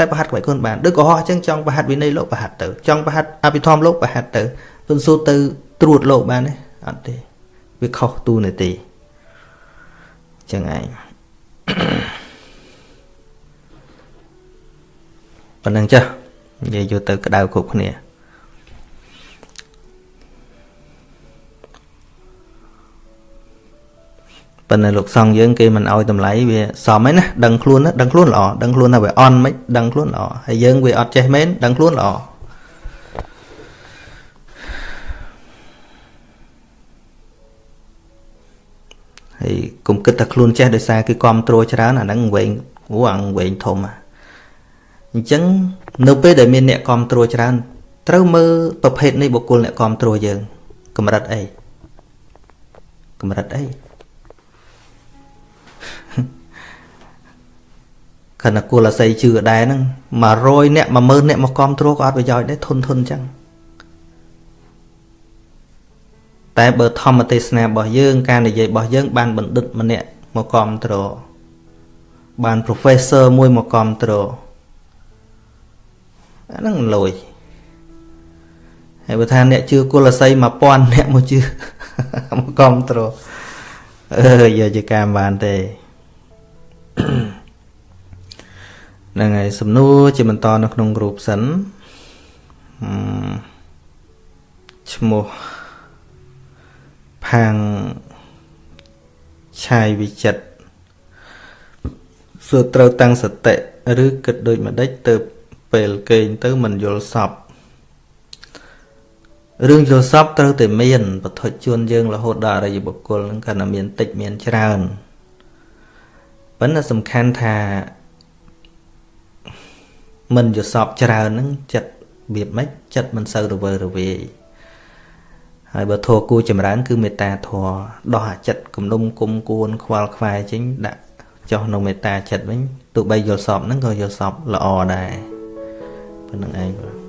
តែប្រហាត់ក្បាច់គុណបានដូចកុហកអញ្ចឹងចង់ប្រហាត់វិន័យលោកប្រហាត់ទៅចង់ប្រហាត់អភិធម្មលោកប្រហាត់ទៅប៉ុន្តែសួរទៅត្រួតលោកបានទេអត់ទេវាខុសទូនាទីអញ្ចឹងឯងប៉ុណ្្នឹងចាស់និយាយយកទៅក្តៅគ្រប់គ្នា ប៉ុន្តែលោកសង្ឃយើងគេមិនអោយតម្លៃវាសមឯណាដឹងខ្លួនណាដឹងខ្លួនល្អដឹងខ្លួនថាវាអន់មិនដឹងខ្លួនល្អហើយយើងវាអត់ចេះមែនដឹងខ្លួនល្អហើយកុំគិតថាខ្លួនចេះដោយសារគេគ្រប់គ្រងច្រើនអាហ្នឹងវែងអូអាងវែងធំអញ្ចឹងនៅពេលដែលមានអ្នកគ្រប់គ្រងច្រើន ត្រូវមើលប្រភេទនៃបុគ្គលអ្នកគ្រប់គ្រងយើងកម្រិតអីកម្រិតអី ខណៈគូលអាស័យជឿដែរហ្នឹង100អ្នក10000អ្នកមកគ្រប់គ្រងក៏អត់ប្រយោជន៍ដែរធុនធុនអញ្ចឹងតែបើធម្មទេសនារបស់យើង ការនិយាយរបស់យើង បានបណ្ឌិតម្នាក់មកគ្រប់គ្រងបាន professor មួយមកគ្រប់គ្រងអាហ្នឹងលុយហើយបើថាអ្នកជឿគុលស័យ1000អ្នកមកជឿមកគ្រប់គ្រងអឺយកជាការបានទេ ហ្នឹងហើយសំណួរជាបន្តនៅក្នុងរូបសិនឈ្មោះផាងឆាយវិចិត្រសួរត្រូវតាំងសតិឬគិតដូចម្ដេចទៅពេលគេងទៅមិនយល់សពរឿងយល់សពត្រូវតែមានបទជនយើងរហូតដល់អរិយបុគ្គលនឹងគាត់តែមានតិចមានច្រើនប៉ុន្តែសំខាន់ថា មិនយល់សពច្រើនហ្នឹងចិត្តរបៀបម៉េចចិត្តមិនសូវរវើរវាយហើយបើធัวគូចម្រើន គឺមេត្តាធัวដោះអាចិត្តគំនុំគុំគួន ខ្វល់ខ្វាយចេញដាក់ចុះនៅមេត្តាចិត្តវិញទោះបីយល់សពហ្នឹងក៏យល់សពល្អដែរប៉ុណ្្នឹងឯងបាទ